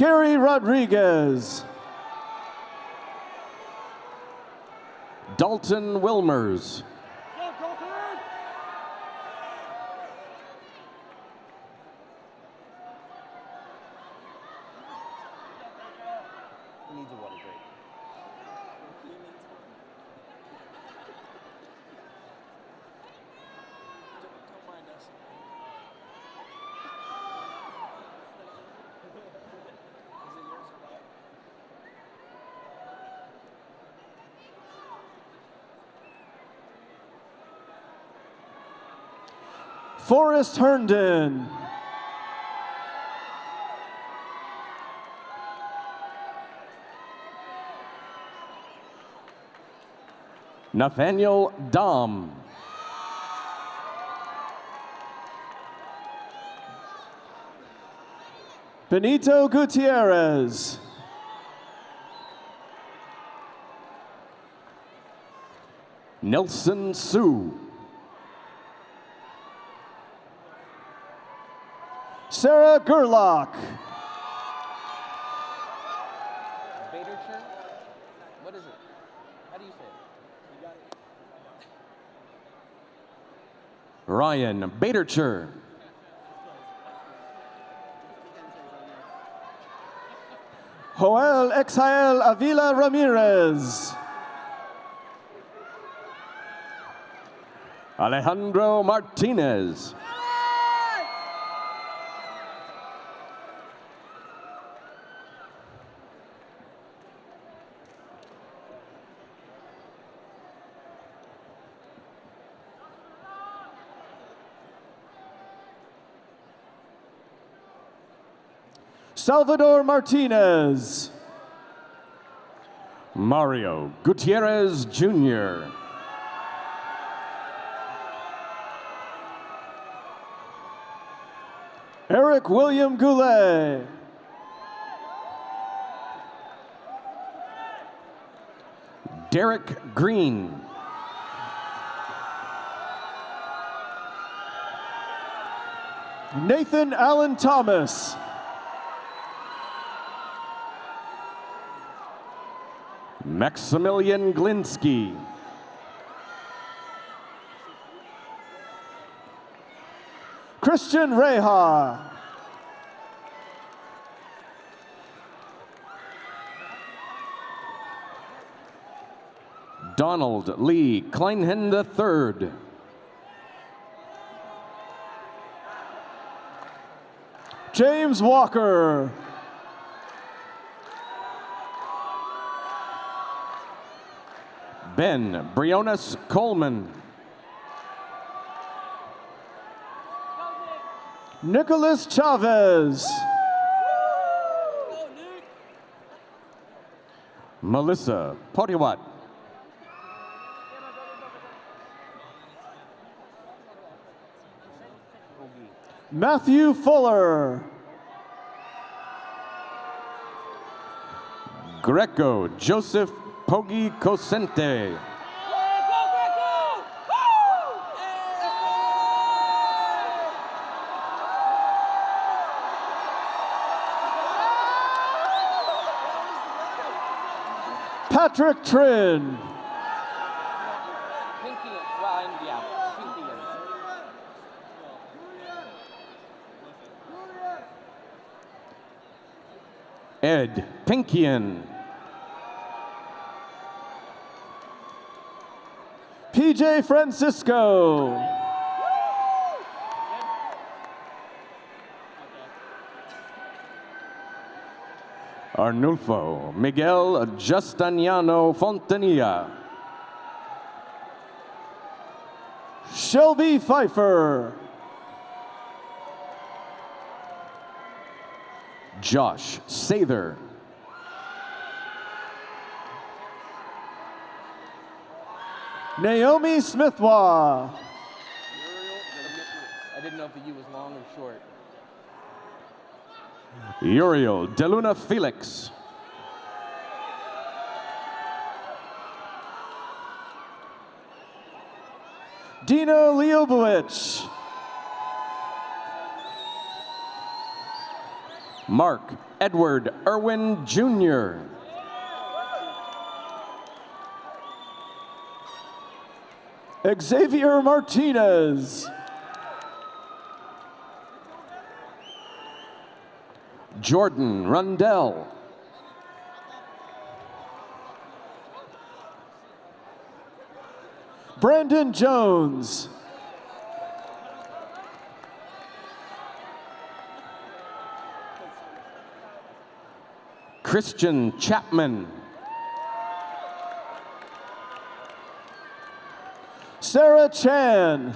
Gary Rodriguez.
Dalton Wilmers.
Forrest Herndon.
Nathaniel Dom.
Benito Gutierrez.
Nelson Sue.
Sarah Gerlach.
What is it? How do you say it? It.
Ryan Badercher.
Joel Exael Avila Ramirez.
Alejandro Martinez.
Salvador Martinez.
Mario Gutierrez Jr.
Eric William Goulet.
Derek Green.
Nathan Allen Thomas.
Maximilian Glinsky.
Christian Reha.
Donald Lee Kleinhen III.
James Walker.
Ben Briones Coleman.
Nicholas Chavez.
Melissa Potiwat.
Matthew Fuller.
Greco Joseph Pogi Cosente.
Patrick Trin.
Ed Pinkian.
PJ Francisco.
Arnulfo Miguel Justiniano Fontanilla.
Shelby Pfeiffer.
Josh Sather.
Naomi Smithwa.
I didn't know if the U was long or short.
Uriel Deluna Felix.
Dina Leobowicz.
Mark Edward Irwin Jr.
Xavier Martinez.
Jordan Rundell.
Brandon Jones.
Christian Chapman.
Sarah Chan.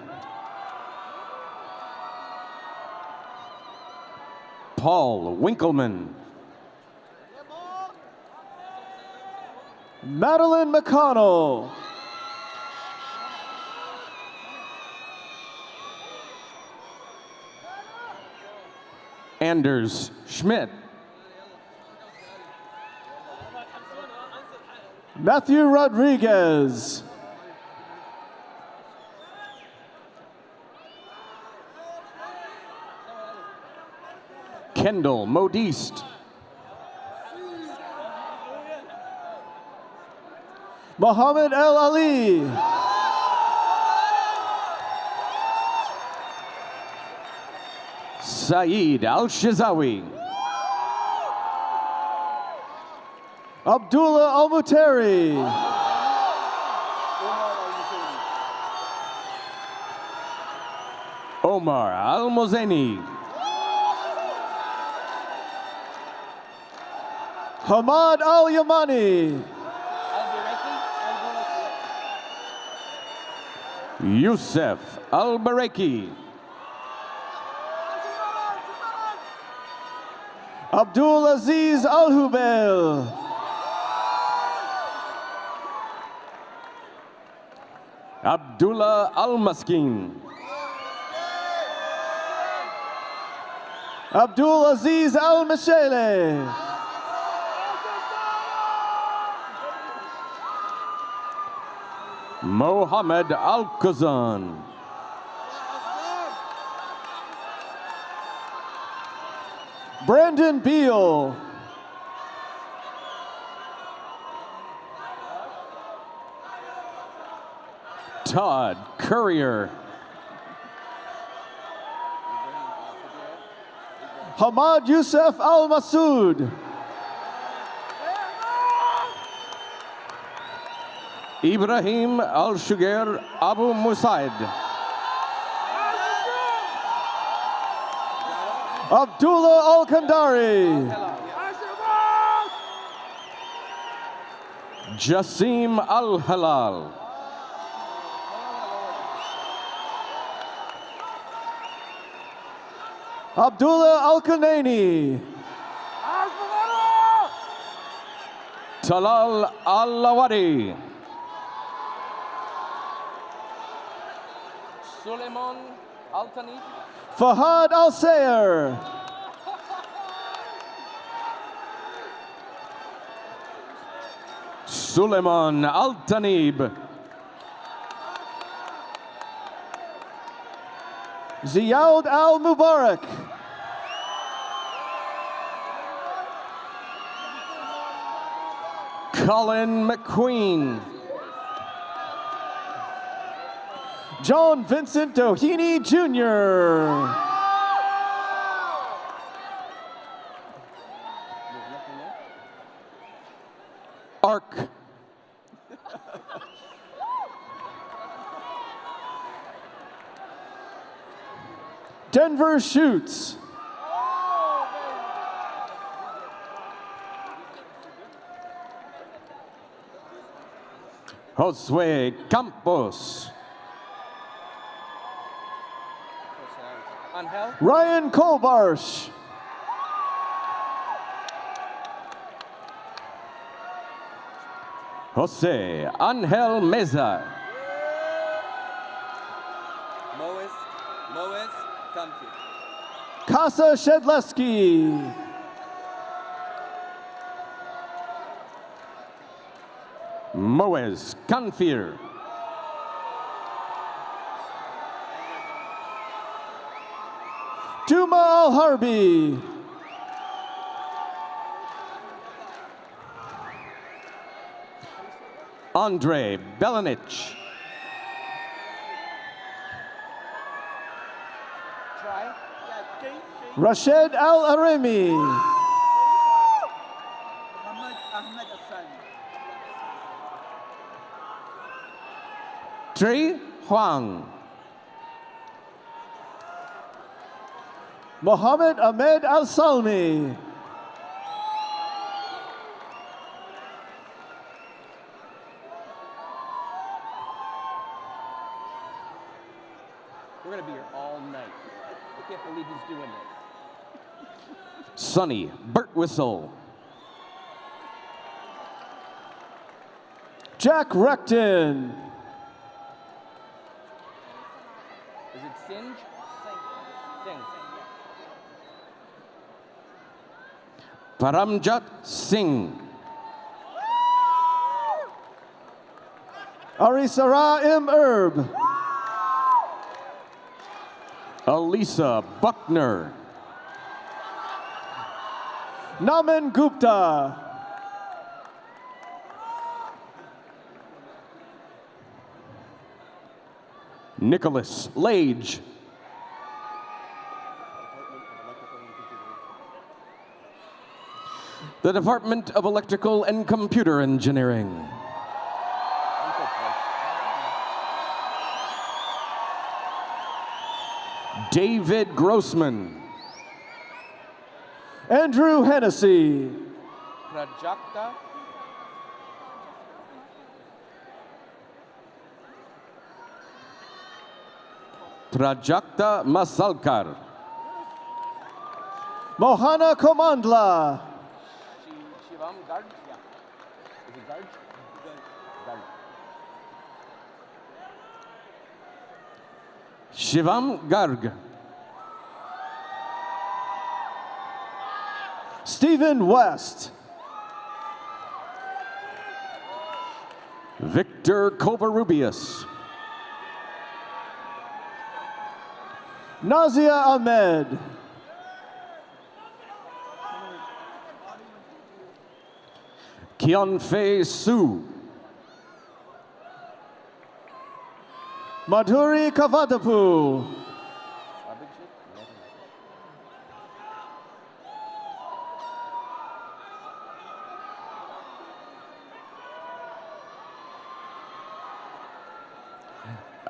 Paul Winkleman.
Madeline McConnell.
Anders Schmidt.
Matthew Rodriguez.
Kendall Modiste.
Muhammad El Ali.
Saeed Al Shizawi.
Abdullah Al Muteri.
Omar Al Mozeni.
Hamad Al Yamani.
Youssef Al Bareki.
Abdul Aziz Al Hubail.
Abdullah Al Maskin.
Abdul Aziz Al Mashele.
Mohammed Al Kazan.
Brandon Beal.
Todd Courier.
Hamad Youssef Al Masood.
Ibrahim Al Shugair Abu Musaid.
Abdullah Al Kandari.
Jasim Al Halal.
Abdullah Al Kanani.
Talal Al
Suleiman Altani.
Fahad Al Sayer.
Suleiman Al Tanib.
Ziyaud Al Mubarak.
Colin McQueen.
John Vincent Doheny Jr.
Ark.
Denver Shoots.
Josue Campos.
Angel.
Ryan Kolbarsh.
Jose Angel Meza.
Mois. Mois. Comfy.
Kasa Shedleski.
Moez Canfir.
Al Harbi.
Andre Belanich.
Rashid Al Arimi.
Tri Huang.
Mohammed Ahmed Al Salmi.
We're gonna be here all night. I can't believe he's doing this.
Sonny Burt Whistle.
Jack Recton.
Is it Singe?
Paramjat Singh.
Arisara M. Erb.
Elisa Buckner.
Naman Gupta.
Nicholas Lage. The Department of Electrical and Computer Engineering.
I'm so close.
David Grossman.
Andrew Hennessy.
Prajakta.
Prajakta Masalkar.
Mohana Komandla.
Yeah. Is it? Garg.
Shivam Garg.
Stephen West.
Victor Covarrubias.
Nazia Ahmed.
Kionfei Su.
Madhuri Kavadapu.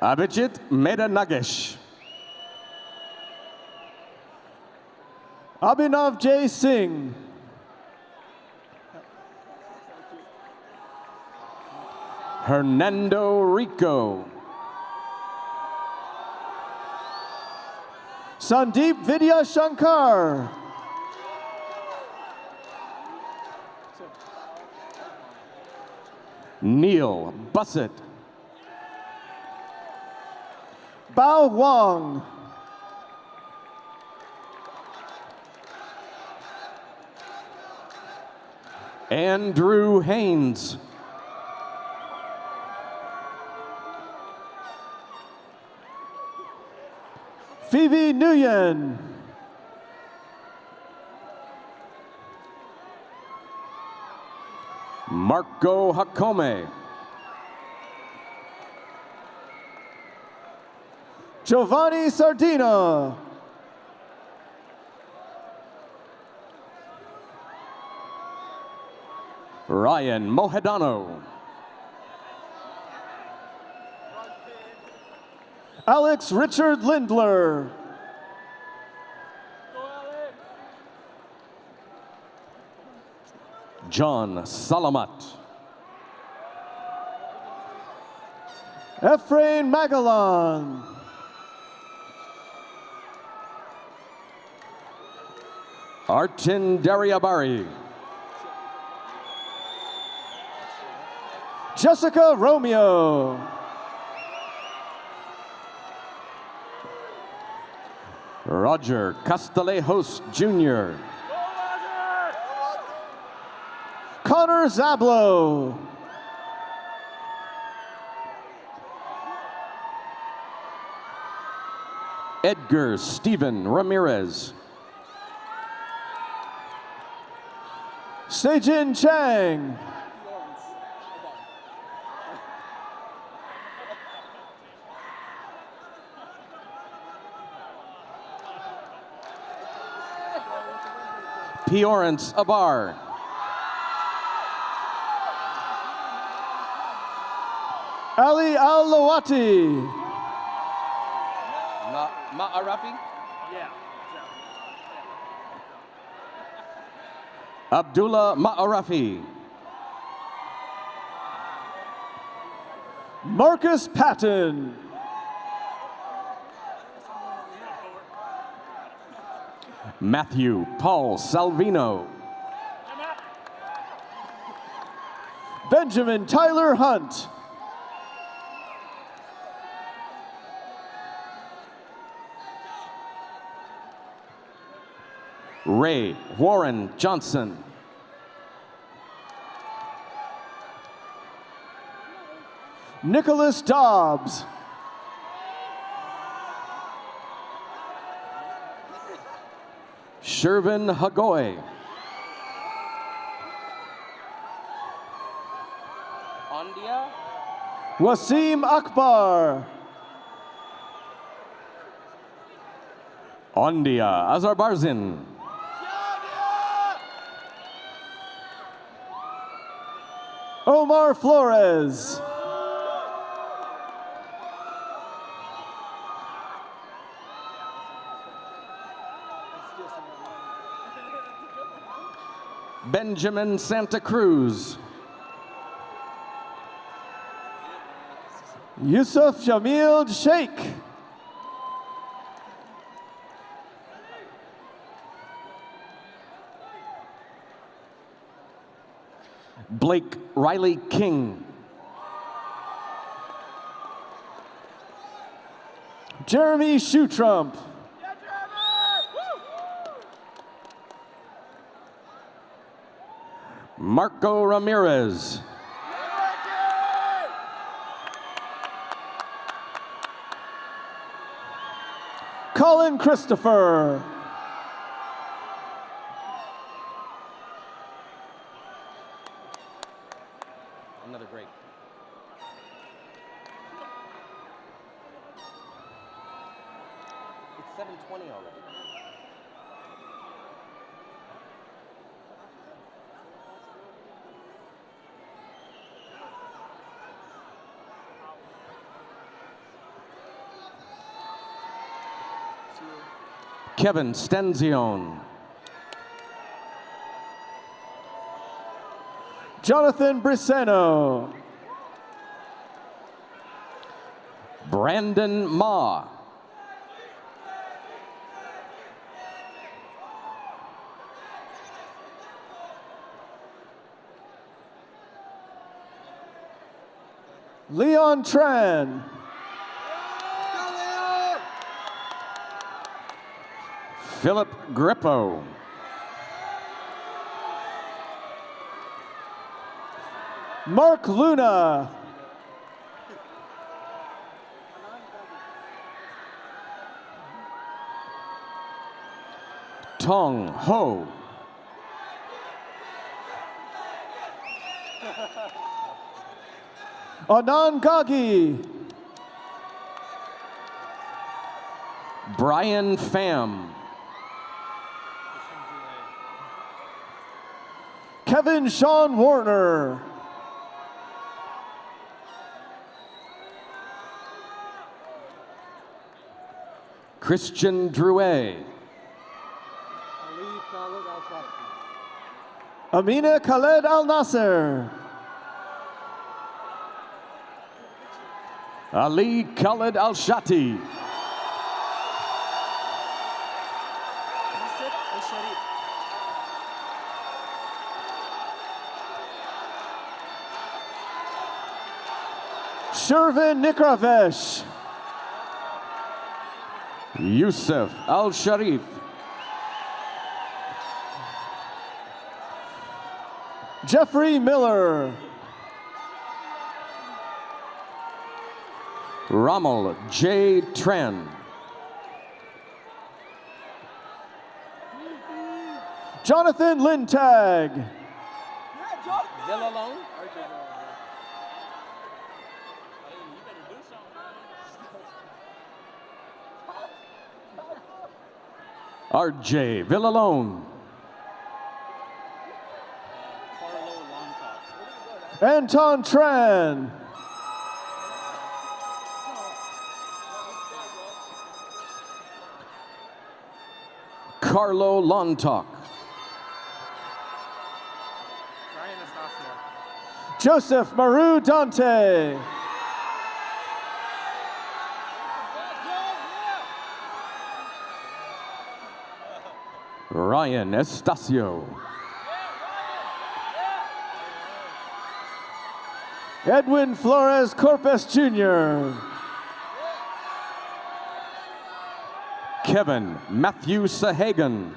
Abhijit? Nothing.
Abhijit Meda Nagesh.
Abhinav J. Singh.
Hernando Rico.
Sandeep Vidya Shankar.
Neil Bussett.
Bao Wang.
Andrew Haynes.
Phoebe Nguyen.
Marco Hakome.
Giovanni Sardina.
Ryan Mohedano.
Alex Richard Lindler.
John Salamat.
Efrain Magallan.
Artin Dariabari.
Jessica Romeo.
Roger Castelejos Jr.
Connor Zablo.
Edgar Stephen Ramirez.
Sejin Chang.
Piorance Abar.
Ali Al-Lawati.
Ma Ma'arafi?
Abdullah Ma'arafi.
Marcus Patton.
Matthew Paul Salvino.
Benjamin Tyler Hunt.
Ray Warren Johnson.
Nicholas Dobbs.
Shervin Hagoy.
Ondia?
Wasim Akbar.
Ondia Azerbaijan.
Omar Flores.
Benjamin Santa Cruz.
Yusuf Jamil Sheikh.
Blake Riley King.
Jeremy Shoetrump.
Marco Ramirez.
Colin Christopher.
Another great. It's 720 already.
Kevin Stenzione.
Jonathan Briseno.
Brandon Ma.
Leon Tran.
Philip Grippo.
Mark Luna.
Tong Ho.
Anand Gagi.
Brian Pham.
Kevin Sean Warner.
Christian Drouet.
Amina Khaled Al Nasser.
Ali Khaled Al Shati.
Shervin Nikravesh.
Yusuf Al Sharif.
Jeffrey Miller.
Rommel J. Tren.
Jonathan Lintag.
Bill alone?
RJ Villalone.
Anton Tran.
Carlo Lontok.
Joseph Maru Dante.
Ryan Estacio.
Edwin Flores Corpus Jr.
Kevin Matthew Sahagan.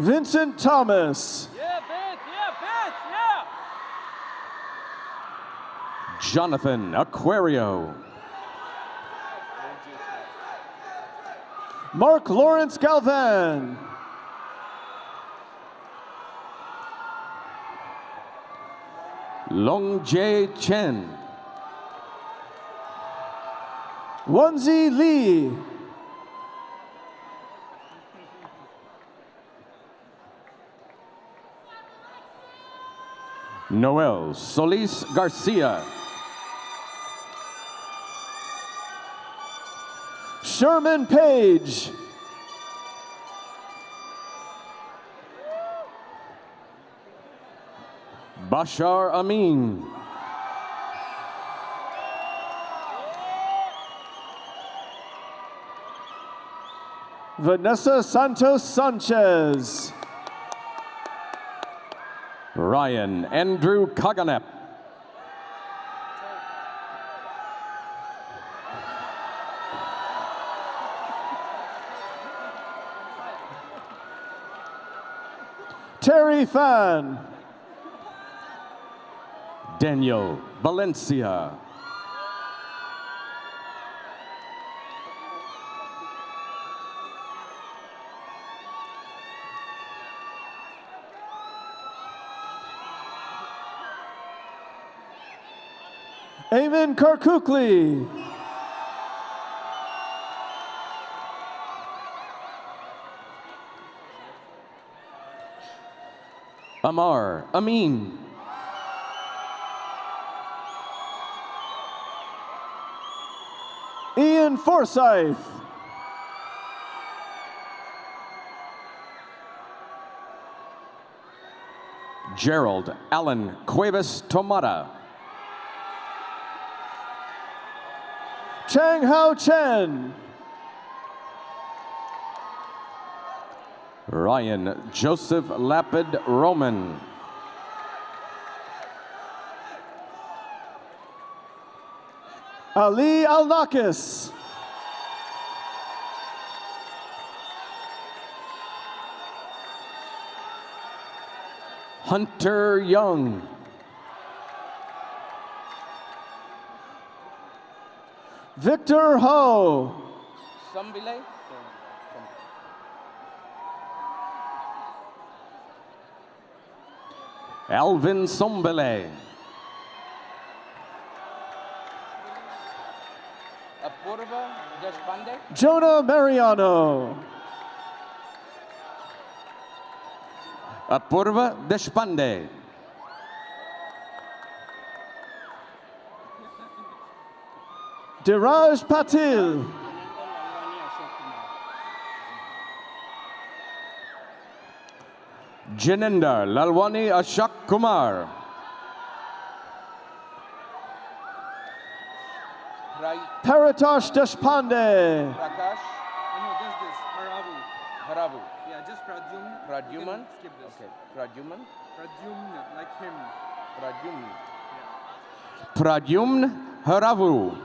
Vincent Thomas.
Yeah, bitch, yeah, bitch, yeah.
Jonathan Aquario.
Mark Lawrence Galvan.
Long Jae Chen.
Wonzi Lee.
Noel Solis Garcia.
Sherman Page.
Bashar Amin.
Vanessa Santos Sanchez.
Ryan Andrew Kaganep.
Fan.
Daniel Valencia.
Amen Karkukli.
Amar Amin.
Ian Forsyth.
Gerald Allen Cuevas Tomada,
Chang Hao Chen.
Ryan Joseph Lapid Roman.
Ali Alnakis.
Hunter Young.
Victor Ho.
Alvin Sombele.
Apurva Deshpande.
Jonah Mariano.
Apurva Deshpande.
Diraj Patil.
Janendar Lalwani Ashok Kumar.
Rai
Paratosh Deshpande.
Prakash.
Oh, no, just this. Haravu.
Haravu.
Yeah, just Pradyumna.
Pradyuman.
Skip this.
Okay. Pradyuman.
Pradyumna, like him.
Pradyumn.
Pradyumn Haravu.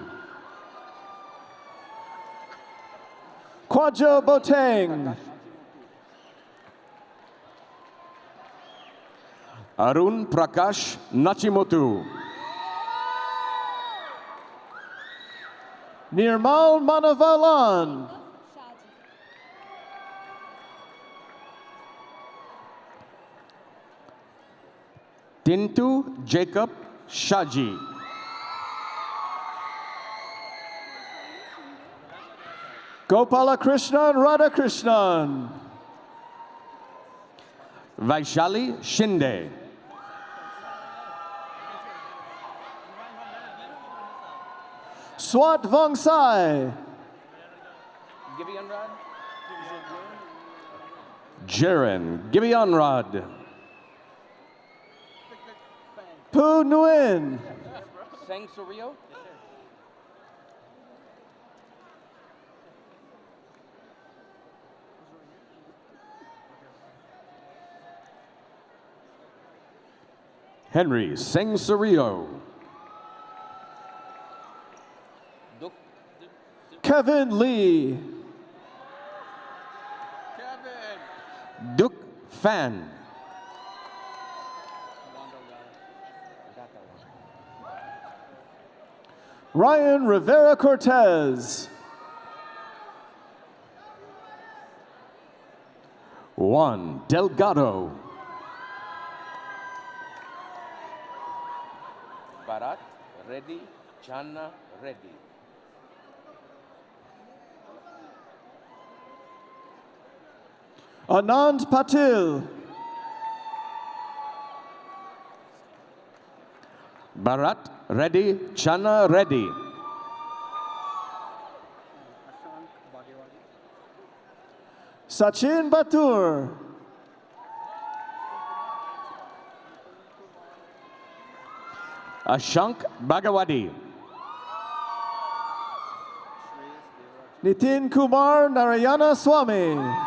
Kwajo Boteng.
Arun Prakash Nachimotu.
Nirmal Manavalan.
Tintu Jacob Shaji.
Gopala Krishnan Radhakrishnan.
Vaishali Shinde.
Swat Vongsai.
Gibeon Rod.
Jaren Gibeonrod.
Pu Nguyen.
Sang Suryo.
Henry Seng Surio.
Kevin Lee.
Duk Fan.
Ryan Rivera Cortez.
Juan Delgado.
Bharat Reddy. Channa Reddy.
Anand Patil.
Bharat Reddy Channa Reddy.
Sachin Batur.
Ashank Bhagawadi.
Nitin Kumar Narayana Swami.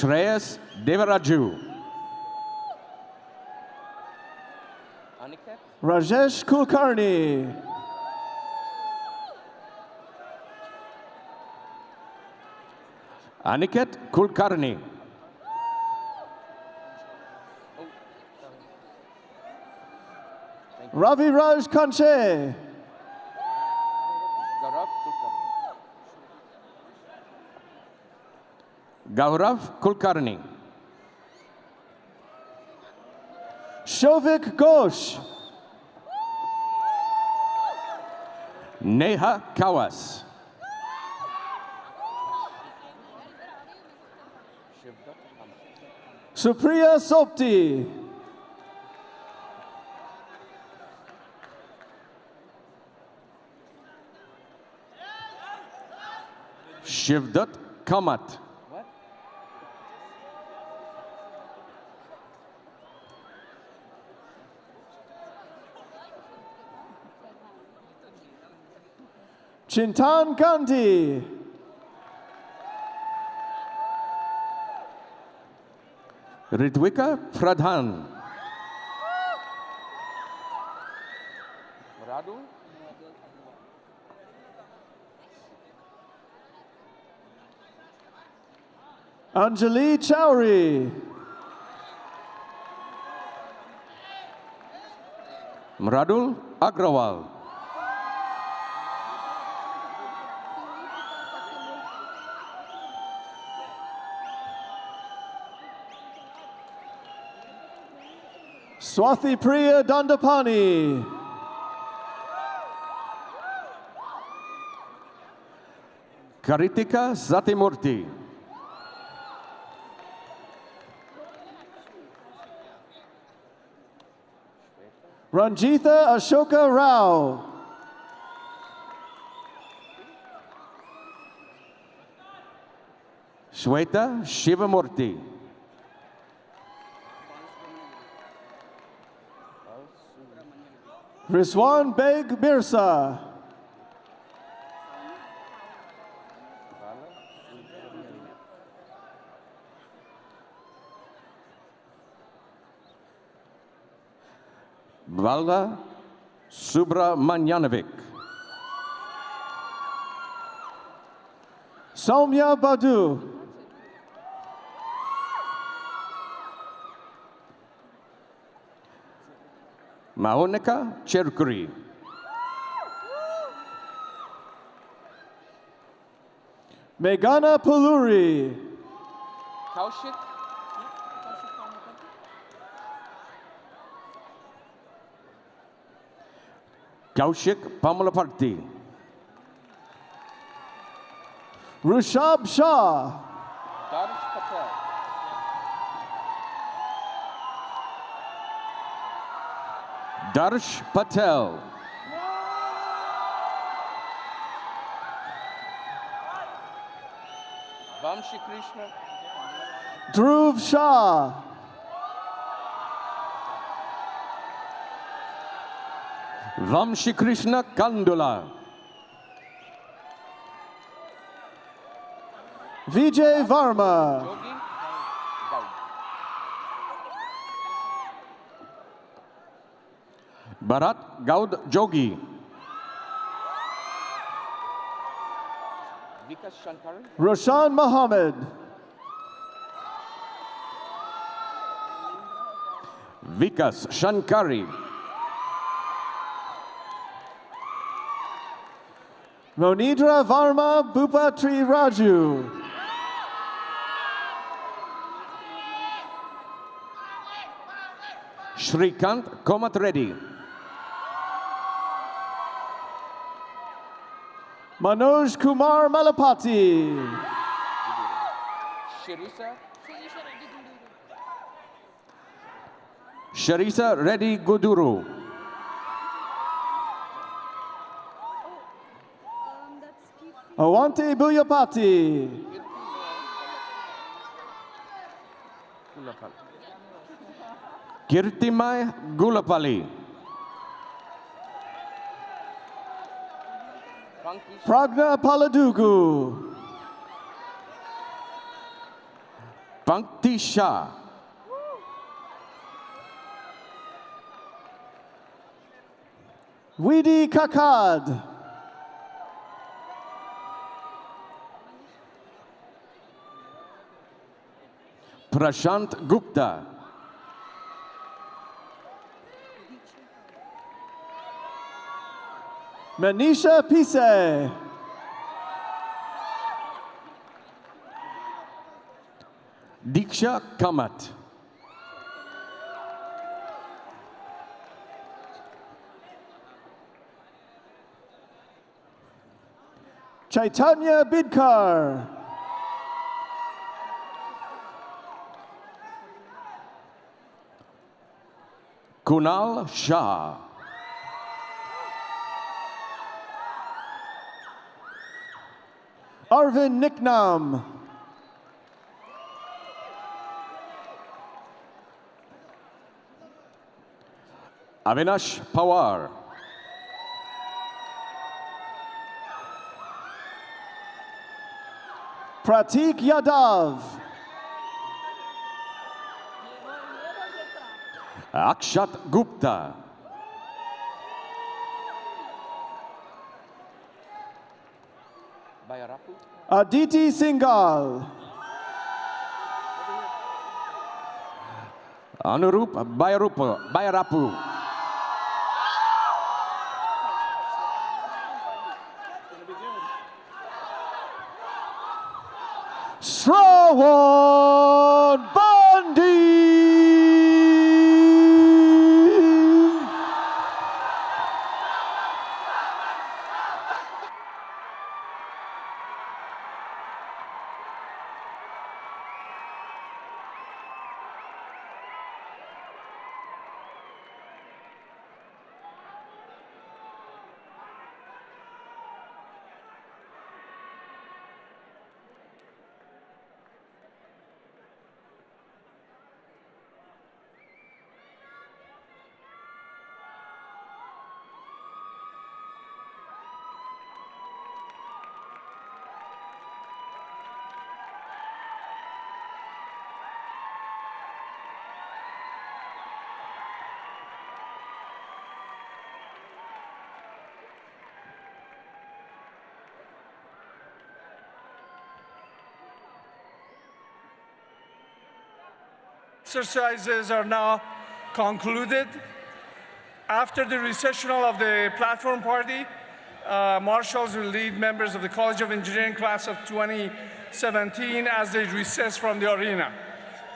Shreyas Devaraju.
Aniket.
Rajesh Kulkarni.
Aniket Kulkarni.
Ravi Raj Kanche.
Gaurav Kulkarni.
Gaurav Kulkarni.
Shovik Ghosh.
Neha Kawas.
Supriya Sopti.
Shivdat Kamat.
Chintan Gandhi.
Ritwika Pradhan.
Radu?
Anjali Chowri.
Mradul Agrawal.
Swathi Priya Dandapani.
Karitika Zatimurti.
Ranjitha Ashoka Rao.
Shweta Shivamurti.
Rizwan Beg Mirza.
Valda Subramanyanovic.
Somya Badu.
Mahonika Cherkuri.
Meghana Puluri.
Kaushik?
Kaushik Pamalaparti.
Rushab Shah.
Darsh Patel.
Vamshi Krishna.
Dhruv Shah.
Vamshi Krishna Kandula.
Vijay Varma.
Bharat Gaud Jogi.
Vikas Shankaran.
Roshan Mohammed.
Vikas Shankari.
Monidra Varma Bhupatri Raju.
Shrikant Komat Reddy.
Manoj Kumar Malapati.
Shirisa.
Sharisa Reddy Guduru.
Awante Buyapati.
Kirtimai Gulapali.
Pragna Paladugu.
Pankti Shah.
Widi Kakad.
Prashant Gupta.
Manisha Pise.
Diksha Kamat.
Chaitanya Bidkar.
Kunal Shah.
Arvin Nicknam.
Avinash Pawar.
Pratik Yadav.
Akshat Gupta.
Uh,
Aditi Singhal.
Anurup Bayarapu. Bayarapu.
Shravan
Exercises are now concluded. After the recessional of the platform party, uh, marshals will lead members of the College of Engineering class of 2017 as they recess from the arena.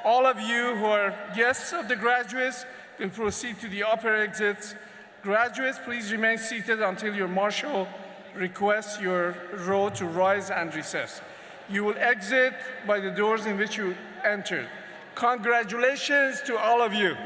All of you who are guests of the graduates will proceed to the upper exits. Graduates, please remain seated until your marshal requests your row to rise and recess. You will exit by the doors in which you entered. Congratulations to all of you.